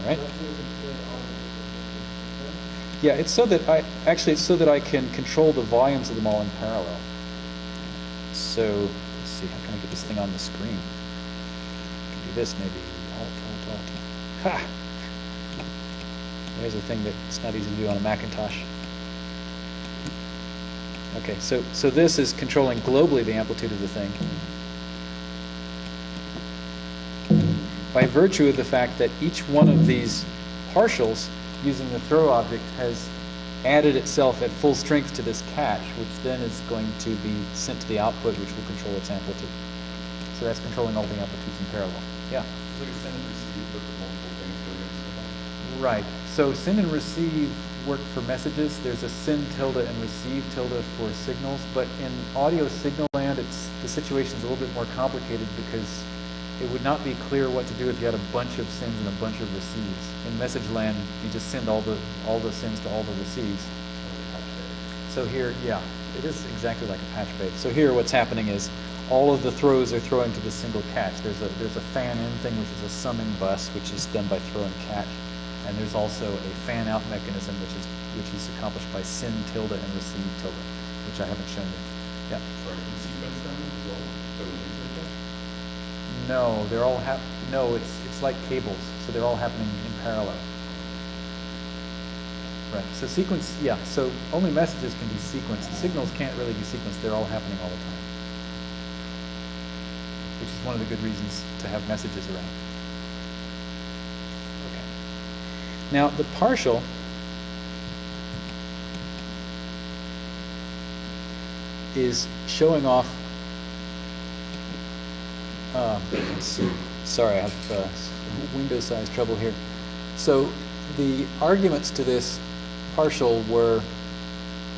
All right. Yeah, it's so that I actually it's so that I can control the volumes of them all in parallel. So let's see, how can I get this thing on the screen? I can do this maybe. Alt, alt, alt. Ha! There's a thing that's not easy to do on a Macintosh. Okay, so so this is controlling globally the amplitude of the thing. By virtue of the fact that each one of these partials using the throw object has added itself at full strength to this catch, which then is going to be sent to the output, which will control its amplitude. So that's controlling all the amplitudes in parallel. Yeah. It's like a send and receive, but multiple things going Right. So send and receive work for messages. There's a send tilde and receive tilde for signals, but in audio signal land, it's the situation's a little bit more complicated because it would not be clear what to do if you had a bunch of sins and a bunch of receives. In message land, you just send all the all the sends to all the receives. So here, yeah, it is exactly like a patch bay. So here, what's happening is all of the throws are throwing to the single catch. There's a there's a fan in thing, which is a summing bus, which is done by throw and catch, and there's also a fan out mechanism, which is which is accomplished by send tilde and receive tilde, which I haven't shown you. Yeah. Sorry, can you sequence them as well? So we use like that? No, they're all hap. No, it's it's like cables, so they're all happening in parallel. Right. So sequence, yeah. So only messages can be sequenced. Signals can't really be sequenced. They're all happening all the time, which is one of the good reasons to have messages around. Okay. Now the partial. is showing off see. Sorry, I have uh, window size trouble here. So the arguments to this partial were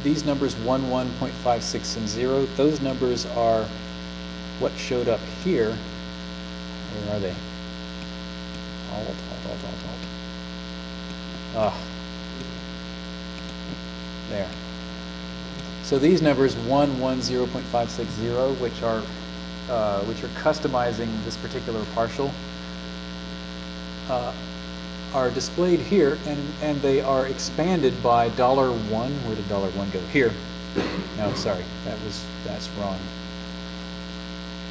these numbers 1, 1.56, and 0. Those numbers are what showed up here. Where are they? Alt, alt, alt, alt, alt. Ah. There. So these numbers 1, 1, 0.560, which are uh, which are customizing this particular partial, uh, are displayed here, and, and they are expanded by dollar one. Where did dollar one go? Here. No, sorry, that was that's wrong.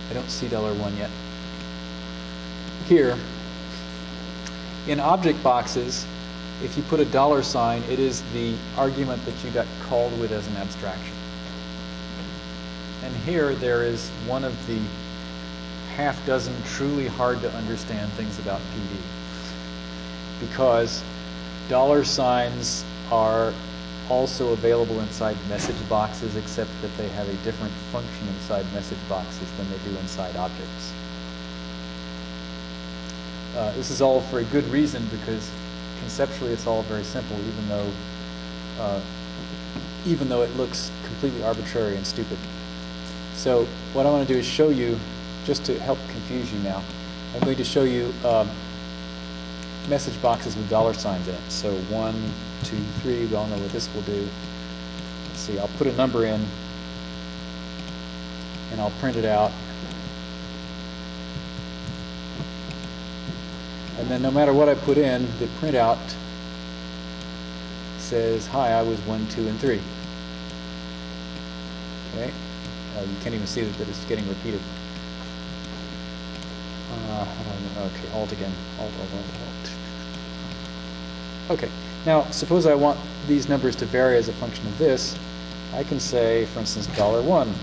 I don't see dollar one yet. Here, in object boxes, if you put a dollar sign, it is the argument that you got called with as an abstraction. And here there is one of the half dozen truly hard to understand things about PD. Because dollar signs are also available inside message boxes, except that they have a different function inside message boxes than they do inside objects. Uh, this is all for a good reason because conceptually it's all very simple, even though uh, even though it looks completely arbitrary and stupid. So what I want to do is show you, just to help confuse you now, I'm going to show you um, message boxes with dollar signs in it. So one, two, three, we all know what this will do. Let's see, I'll put a number in and I'll print it out. And then no matter what I put in, the printout says, hi, I was one, two, and three. Okay, uh, you can't even see that it's getting repeated. Uh, okay, alt again, alt, alt, alt, alt. Okay, now suppose I want these numbers to vary as a function of this. I can say, for instance, dollar one.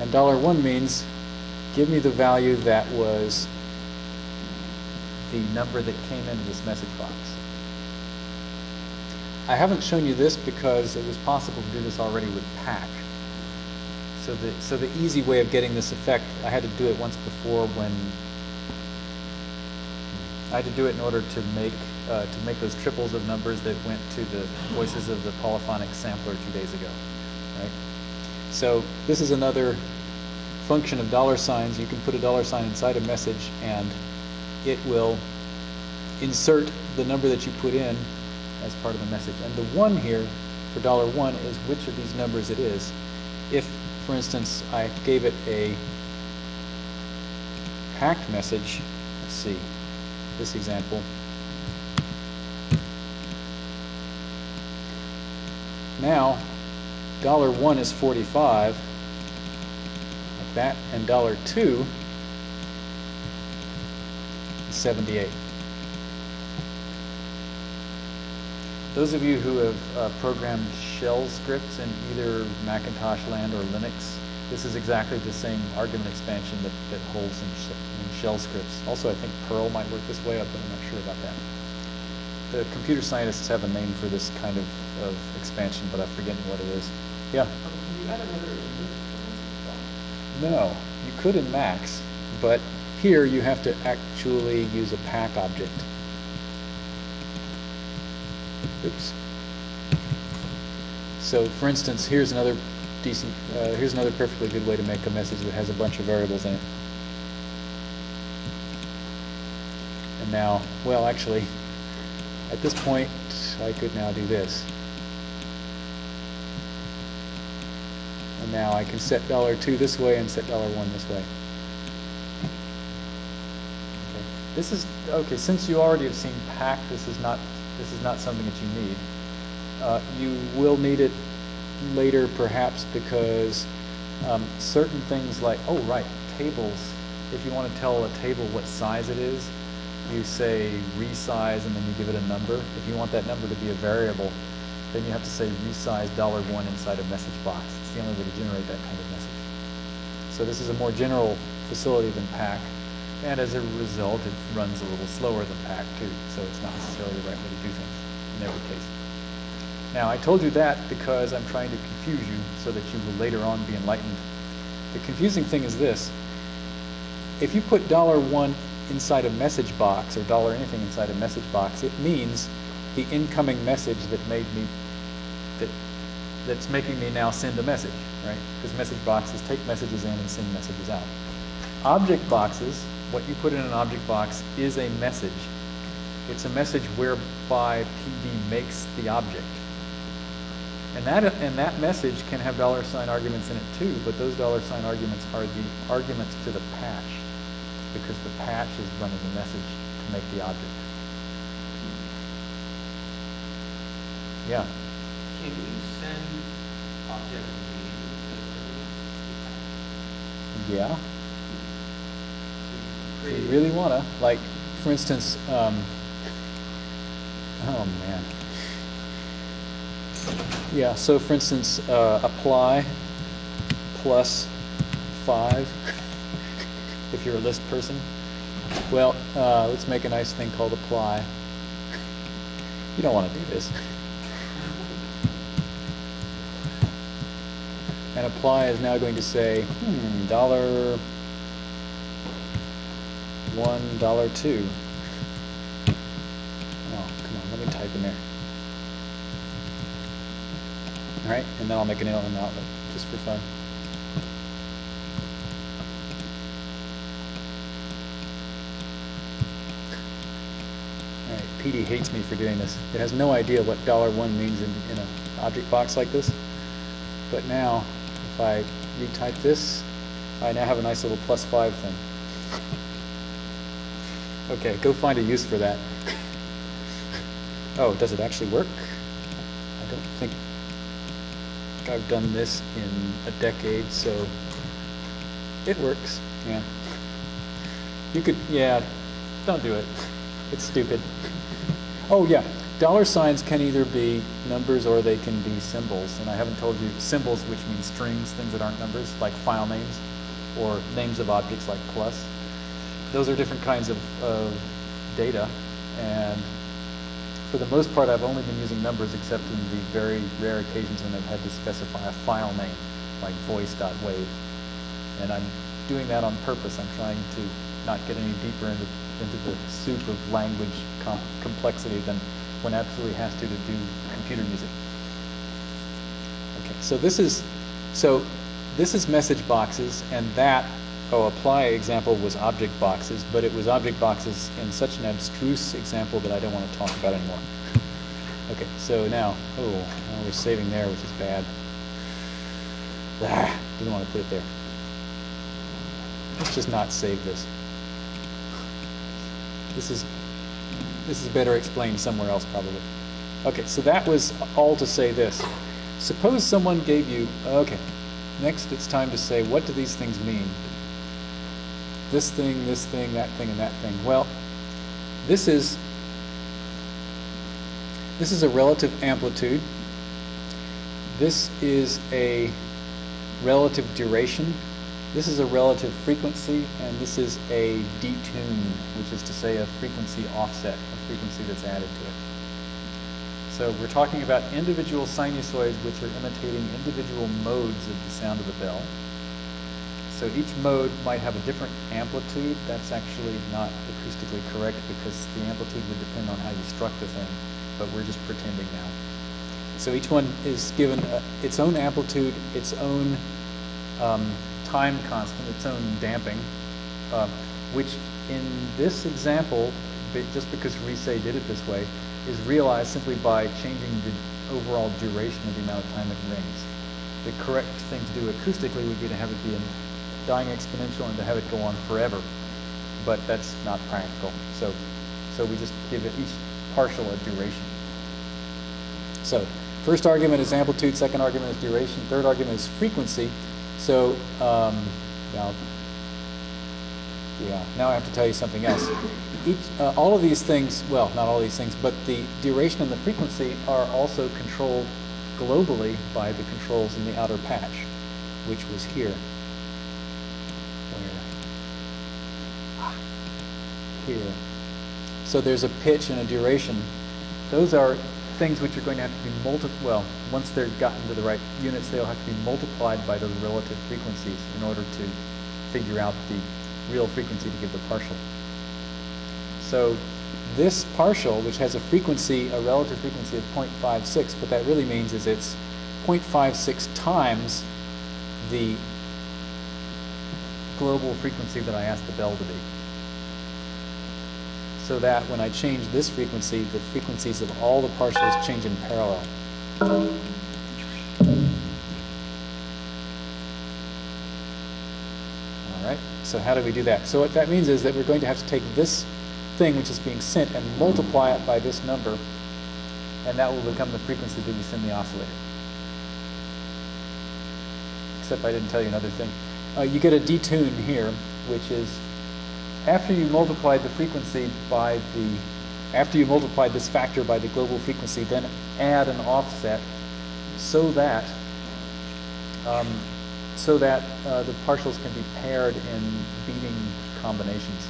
And dollar one means give me the value that was the number that came into this message box. I haven't shown you this because it was possible to do this already with pack. So the, so the easy way of getting this effect, I had to do it once before when I had to do it in order to make uh, to make those triples of numbers that went to the voices of the polyphonic sampler two days ago, right? So this is another function of dollar signs. You can put a dollar sign inside a message and it will insert the number that you put in as part of the message. And the one here for dollar one is which of these numbers it is. If, for instance, I gave it a packed message, let's see, this example, now dollar one is 45, like that, and dollar two is 78. Those of you who have uh, programmed shell scripts in either Macintosh land or Linux, this is exactly the same argument expansion that, that holds in, sh in shell scripts. Also, I think Perl might work this way, but I'm not sure about that. The computer scientists have a name for this kind of, of expansion, but I've forgotten what it is. Yeah? Can you add another list No, you could in Max, but here you have to actually use a pack object. Oops. So for instance, here's another decent, uh, here's another perfectly good way to make a message that has a bunch of variables in it. And now, well actually, at this point, I could now do this. And now I can set dollar two this way and set dollar one this way. Okay. This is okay. Since you already have seen pack, this is not this is not something that you need. Uh, you will need it later, perhaps, because um, certain things like oh right tables. If you want to tell a table what size it is, you say resize and then you give it a number. If you want that number to be a variable, then you have to say resize dollar one inside a message box. It's the only way to generate that kind of message. So this is a more general facility than pack, and as a result, it runs a little slower than pack too. So it's not necessarily the right way to do things in every case. Now I told you that because I'm trying to confuse you so that you will later on be enlightened. The confusing thing is this: if you put dollar one inside a message box or dollar anything inside a message box, it means the incoming message that made me that that's making me now send a message, right? Because message boxes take messages in and send messages out. Object boxes, what you put in an object box is a message. It's a message whereby PD makes the object. And that, and that message can have dollar sign arguments in it too, but those dollar sign arguments are the arguments to the patch, because the patch is running the message to make the object. Yeah? Can you send object? to the? Yeah. If you, you really want to. Like, for instance, um, oh man. Yeah, so for instance, uh, apply plus five, if you're a list person. Well, uh, let's make a nice thing called apply. You don't want to do this. And apply is now going to say, hmm, dollar one, dollar two. Oh, come on, let me type in there. All right, and then I'll make an inlet and outlet, just for fun. PD hates me for doing this. It has no idea what dollar one means in, in an object box like this. But now, if I retype this, I now have a nice little plus five thing. Okay, go find a use for that. Oh, does it actually work? I don't think I've done this in a decade, so it works, yeah. You could, yeah, don't do it. It's stupid. Oh, yeah, dollar signs can either be numbers or they can be symbols. And I haven't told you symbols, which means strings, things that aren't numbers, like file names, or names of objects like plus. Those are different kinds of, of data. And for the most part, I've only been using numbers except in the very rare occasions when I've had to specify a file name, like voice.wave. And I'm doing that on purpose. I'm trying to not get any deeper into, into the soup of language com complexity than one absolutely has to to do computer music. Okay, so this is, so this is message boxes, and that, oh, apply example was object boxes, but it was object boxes in such an abstruse example that I don't want to talk about anymore. Okay, so now, oh, now we're saving there, which is bad. Ah, didn't want to put it there. Let's just not save this. This is this is better explained somewhere else probably. Okay, so that was all to say this. Suppose someone gave you, okay, next it's time to say what do these things mean? This thing, this thing, that thing, and that thing. Well, this is this is a relative amplitude. This is a relative duration. This is a relative frequency, and this is a detune, which is to say a frequency offset, a frequency that's added to it. So we're talking about individual sinusoids which are imitating individual modes of the sound of the bell. So each mode might have a different amplitude. That's actually not acoustically correct because the amplitude would depend on how you struck the thing, but we're just pretending now. So each one is given uh, its own amplitude, its own um, time constant, its own damping, uh, which in this example, just because Risset did it this way, is realized simply by changing the overall duration of the amount of time it rings. The correct thing to do acoustically would be to have it be a dying exponential and to have it go on forever, but that's not practical. So, so we just give it each partial a duration. So first argument is amplitude, second argument is duration, third argument is frequency. So um, now, yeah, now I have to tell you something else. Each, uh, all of these things, well, not all these things, but the duration and the frequency are also controlled globally by the controls in the outer patch, which was here. Where? Ah, Here. So there's a pitch and a duration. Those are things which are going to have to be multi, well, once they're gotten to the right units, they'll have to be multiplied by those relative frequencies in order to figure out the real frequency to give the partial. So this partial, which has a frequency, a relative frequency of 0.56, what that really means is it's 0.56 times the global frequency that I asked the bell to be so that when I change this frequency, the frequencies of all the partials change in parallel. All right, so how do we do that? So what that means is that we're going to have to take this thing which is being sent and multiply it by this number, and that will become the frequency that we send the oscillator. Except I didn't tell you another thing. Uh, you get a detune here, which is after you multiply the frequency by the, after you multiply this factor by the global frequency, then add an offset so that, um, so that uh, the partials can be paired in beating combinations.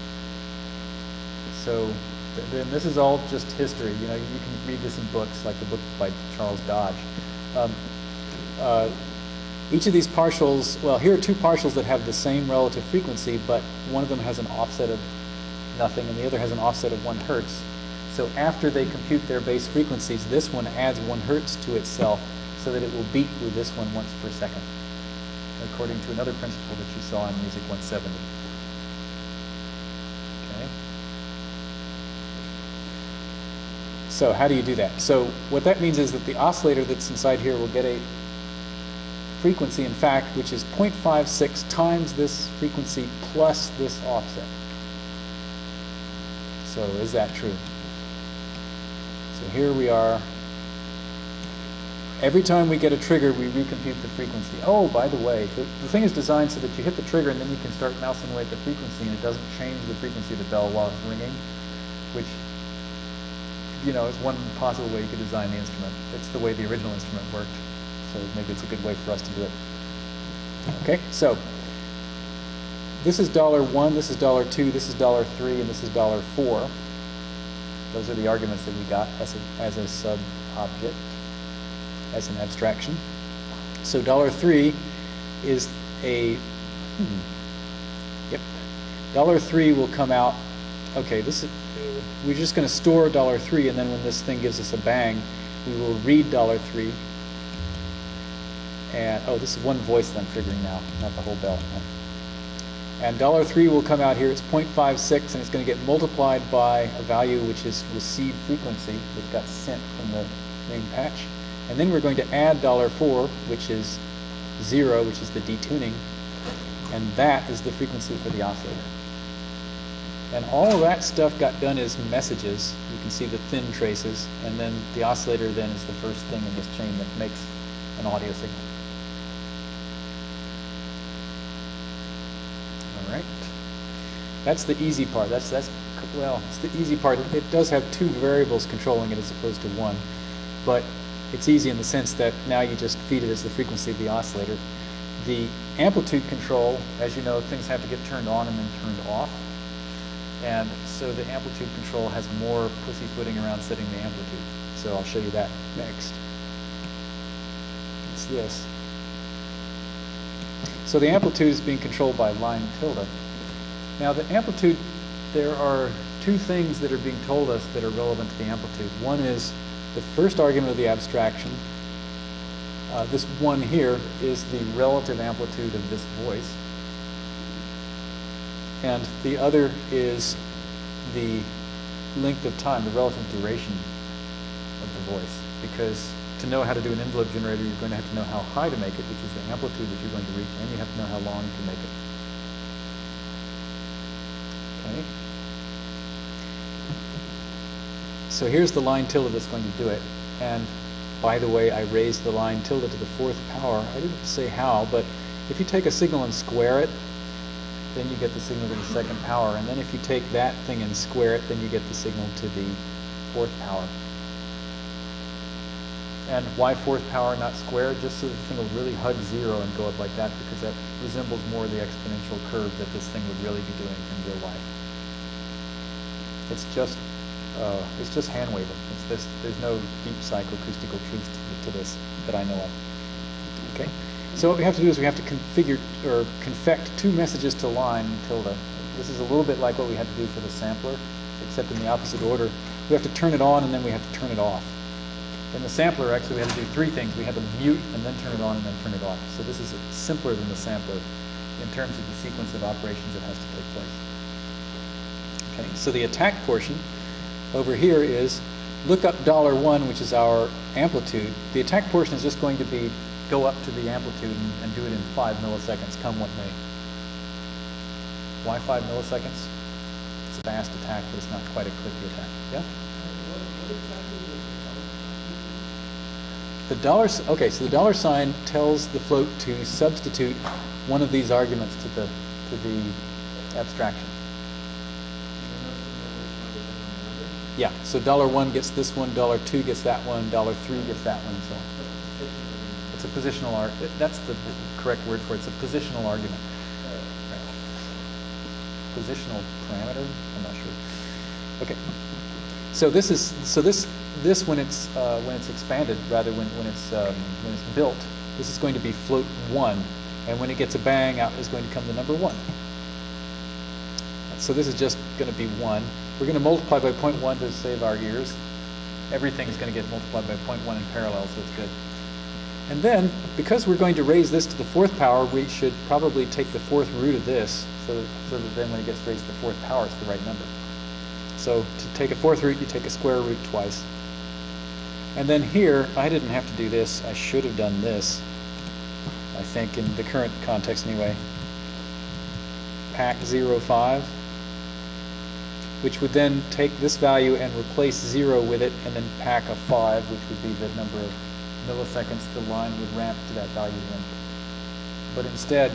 So th- then this is all just history. You know, you can read this in books, like the book by Charles Dodge. Um, uh, each of these partials, well, here are two partials that have the same relative frequency, but one of them has an offset of nothing and the other has an offset of one hertz. So after they compute their base frequencies, this one adds one hertz to itself so that it will beat with this one once per second, according to another principle that you saw in Music 170. Okay. So how do you do that? So what that means is that the oscillator that's inside here will get a frequency, in fact, which is 0.56 times this frequency plus this offset. So is that true? So here we are. Every time we get a trigger, we recompute the frequency. Oh, by the way, the, the thing is designed so that you hit the trigger and then you can start mousing away at the frequency and it doesn't change the frequency of the bell while it's ringing, which, you know, is one possible way you could design the instrument. It's the way the original instrument worked. So maybe it's a good way for us to do it. Okay, so this is dollar one, this is dollar two, this is dollar three, and this is dollar four. Those are the arguments that we got as a, as a sub object, as an abstraction. So dollar three is a, hmm, yep, dollar three will come out, okay, this is, we're just going to store dollar three, and then when this thing gives us a bang, we will read dollar three, and oh, this is one voice that I'm triggering now, not the whole bell. And dollar three will come out here. It's 0.56, and it's going to get multiplied by a value which is received frequency, which got sent from the main patch. And then we're going to add dollar four, which is zero, which is the detuning, and that is the frequency for the oscillator. And all that stuff got done as messages. You can see the thin traces, and then the oscillator then is the first thing in this chain that makes an audio signal. All right. That's the easy part. That's that's well, it's the easy part. It does have two variables controlling it as opposed to one, but it's easy in the sense that now you just feed it as the frequency of the oscillator. The amplitude control, as you know, things have to get turned on and then turned off. And so the amplitude control has more pussyfooting around setting the amplitude. So I'll show you that next. It's this. So the amplitude is being controlled by line tilde. Now the amplitude, there are two things that are being told us that are relevant to the amplitude. One is the first argument of the abstraction. Uh, this one here is the relative amplitude of this voice. And the other is the length of time, the relative duration of the voice. Because to know how to do an envelope generator, you're going to have to know how high to make it, which is the amplitude that you're going to reach, and you have to know how long to make it. Okay. So here's the line tilde that's going to do it. And by the way, I raised the line tilde to the fourth power. I didn't say how, but if you take a signal and square it, then you get the signal to the second power. And then if you take that thing and square it, then you get the signal to the fourth power. And why fourth power, not square? Just so the thing will really hug zero and go up like that, because that resembles more the exponential curve that this thing would really be doing in real life. It's just, uh, it's just hand waving. It's this. There's no deep psychoacoustical truth to, to this that I know of. Okay. So what we have to do is we have to configure or confect two messages to line tilde. This is a little bit like what we had to do for the sampler, except in the opposite order. We have to turn it on and then we have to turn it off. In the sampler, actually, we had to do three things. We had to mute and then turn it on and then turn it off. So this is simpler than the sampler in terms of the sequence of operations that has to take place. Okay, so the attack portion over here is look up dollar one, which is our amplitude. The attack portion is just going to be go up to the amplitude and, and do it in five milliseconds, come what may. Why five milliseconds? It's a fast attack, but it's not quite a clicky attack. Yeah? What, what exactly is the The dollar, okay, so the dollar sign tells the float to substitute one of these arguments to the, to the abstraction. Yeah, so dollar one gets this one, dollar two gets that one, dollar three gets that one, and so on. It's a positional ar, that's the the correct word for it, it's a positional argument. Positional parameter, I'm not sure. Okay. So this is, so this, this when it's, uh, when it's expanded, rather when, when it's, um, when it's built, this is going to be float one, and when it gets a bang, out is going to come the number one. So this is just going to be 1. We're going to multiply by 0.1 to save our ears. Everything's going to get multiplied by 0.1 in parallel, so it's good. And then, because we're going to raise this to the fourth power, we should probably take the fourth root of this, so that, so that then when it gets raised to the fourth power, it's the right number. So to take a fourth root, you take a square root twice. And then here, I didn't have to do this. I should have done this, I think, in the current context anyway. Pack 05 which would then take this value and replace 0 with it, and then pack a 5, which would be the number of milliseconds the line would ramp to that value in. But instead,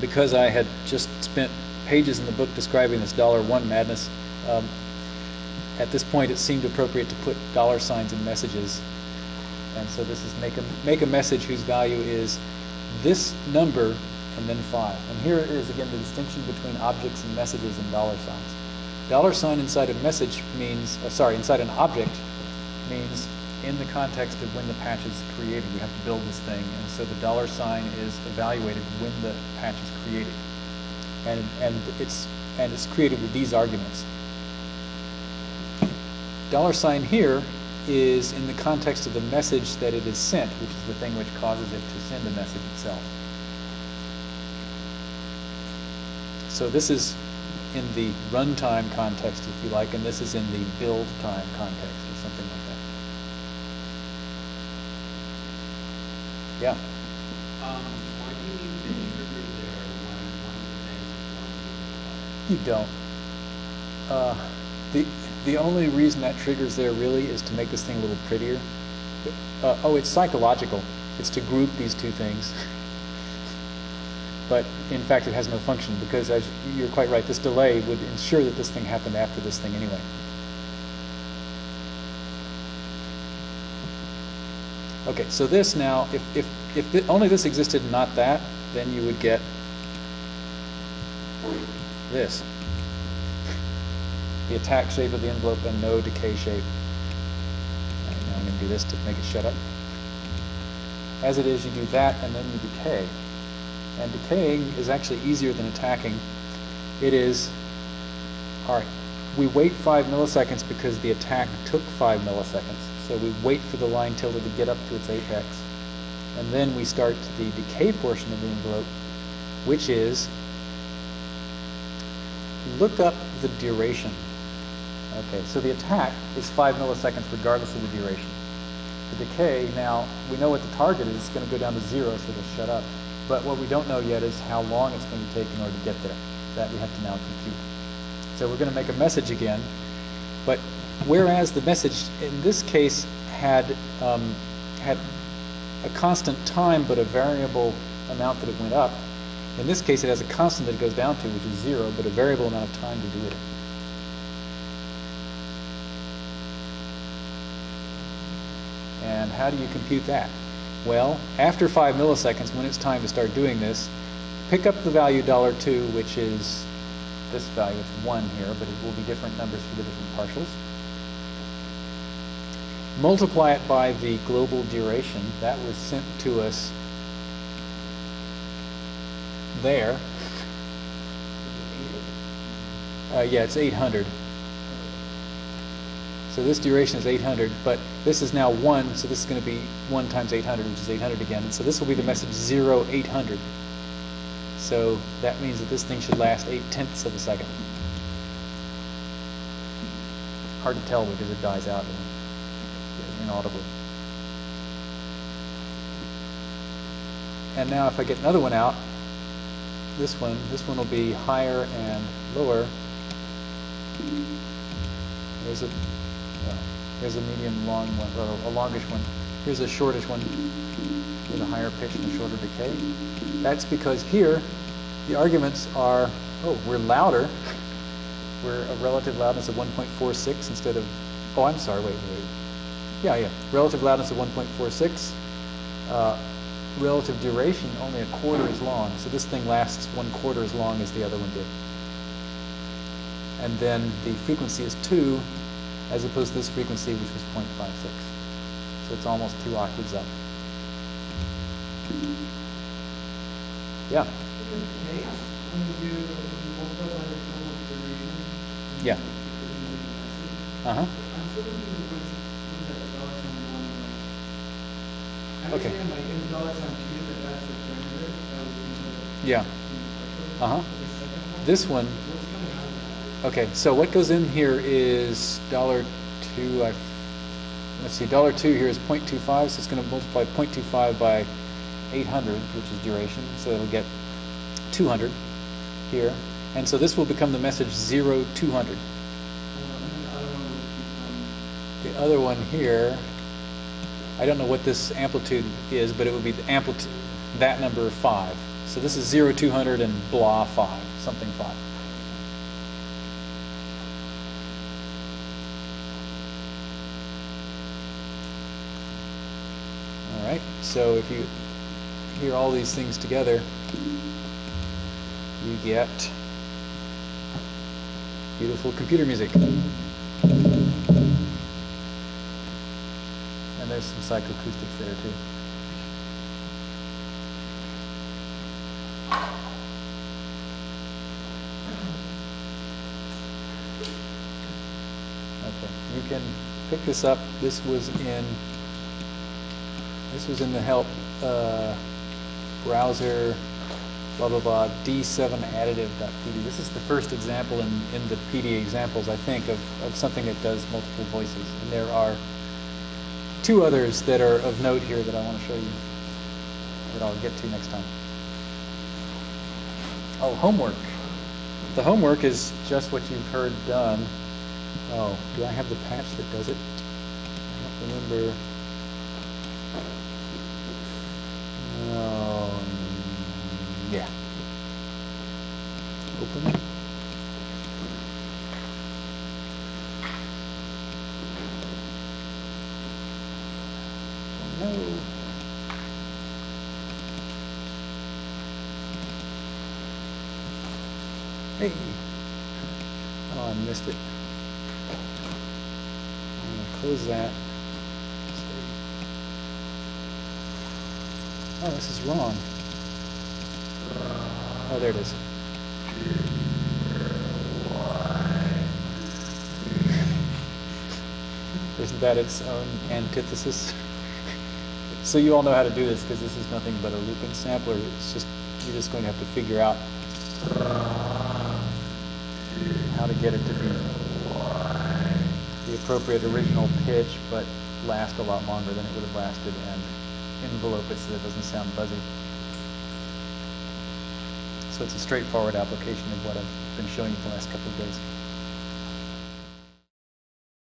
because I had just spent pages in the book describing this dollar one madness, um, at this point it seemed appropriate to put dollar signs in messages. And so this is make a, make a message whose value is this number and then 5. And here is again the distinction between objects and messages and dollar signs. Dollar sign inside a message means, uh, sorry, inside an object means in the context of when the patch is created. We have to build this thing, and so the dollar sign is evaluated when the patch is created. And, and it's and it's created with these arguments. Dollar sign here is in the context of the message that it is sent, which is the thing which causes it to send the message itself. So this is in the runtime context, if you like, and this is in the build time context, or something like that. Yeah. Um, you need the trigger there when one of the banks is one You don't. Uh, the the only reason that triggers there really is to make this thing a little prettier. Uh, oh, it's psychological. It's to group these two things. but in fact, it has no function because, as you're quite right, this delay would ensure that this thing happened after this thing anyway. Okay, so this now, if if if thi- only this existed and not that, then you would get this. The attack shape of the envelope and no decay shape. Now I'm going to do this to make it shut up. As it is, you do that and then you decay. And decaying is actually easier than attacking. It is, all right, we wait five milliseconds because the attack took five milliseconds. So we wait for the line tilde to get up to its apex. And then we start the decay portion of the envelope, which is look up the duration. Okay, so the attack is five milliseconds regardless of the duration. The decay, now, we know what the target is, it's going to go down to zero, so it'll shut up. But what we don't know yet is how long it's going to take in order to get there. That we have to now compute. So we're going to make a message again, but whereas the message in this case had um, had a constant time but a variable amount that it went up, in this case it has a constant that it goes down to, which is zero, but a variable amount of time to do it. And how do you compute that? Well, after five milliseconds, when it's time to start doing this, pick up the value dollar $2, which is this value. It's 1 here, but it will be different numbers for the different partials. Multiply it by the global duration. That was sent to us there. Uh, yeah, it's 800. So this duration is 800, but this is now 1, so this is going to be 1 times 800, which is 800 again. And so this will be the message 0, 800. So that means that this thing should last 8 tenths of a second. Hard to tell because it dies out inaudibly. And now if I get another one out, this one, this one will be higher and lower. There's a, Here's a medium long one, or a longish one. Here's a shortish one with a higher pitch and a shorter decay. That's because here, the arguments are, oh, we're louder. We're a relative loudness of 1.46 instead of, oh, I'm sorry, wait, wait. Yeah, yeah, relative loudness of 1.46. Uh, relative duration, only a quarter as long. So this thing lasts one quarter as long as the other one did. And then the frequency is 2, as opposed to this frequency, which was 0.56. So it's almost two octaves up. Yeah. Yeah. Like. I Okay. Yeah. Second one. This one, What's coming out of that? Okay, so what goes in here is dollar two, I, let's see, dollar two here is 0.25, so it's gonna multiply 0.25 by 800, which is duration, so it'll get 200 here. And so this will become the message 0, 200. Um, and then the other one. Here, I don't know what this amplitude is, but it would be the amplitude, that number 5. So this is 0, 200 and blah 5, something 5. All right, so if you hear all these things together, you get beautiful computer music. And there's some psychoacoustics there too. Okay, you can pick this up. This was in this was in the help uh, browser, blah blah blah, d7additive.pd. This is the first example in, in the PD examples, I think, of, of something that does multiple voices. And there are two others that are of note here that I want to show you that I'll get to next time. Oh, homework. The homework is just what you've heard done. Oh, do I have the patch that does it? I don't remember. Um, yeah. Open. Oh, no. Hey. Oh, I missed it. I'm gonna close that. Oh, this is wrong. Oh, there it is. Isn't that its own antithesis? so you all know how to do this because this is nothing but a looping sampler. It's just you're just going to have to figure out how to get it to be the appropriate original pitch, but last a lot longer than it would have lasted, and envelope it so that it doesn't sound buzzy. So it's a straightforward application of what I've been showing you the last couple of days.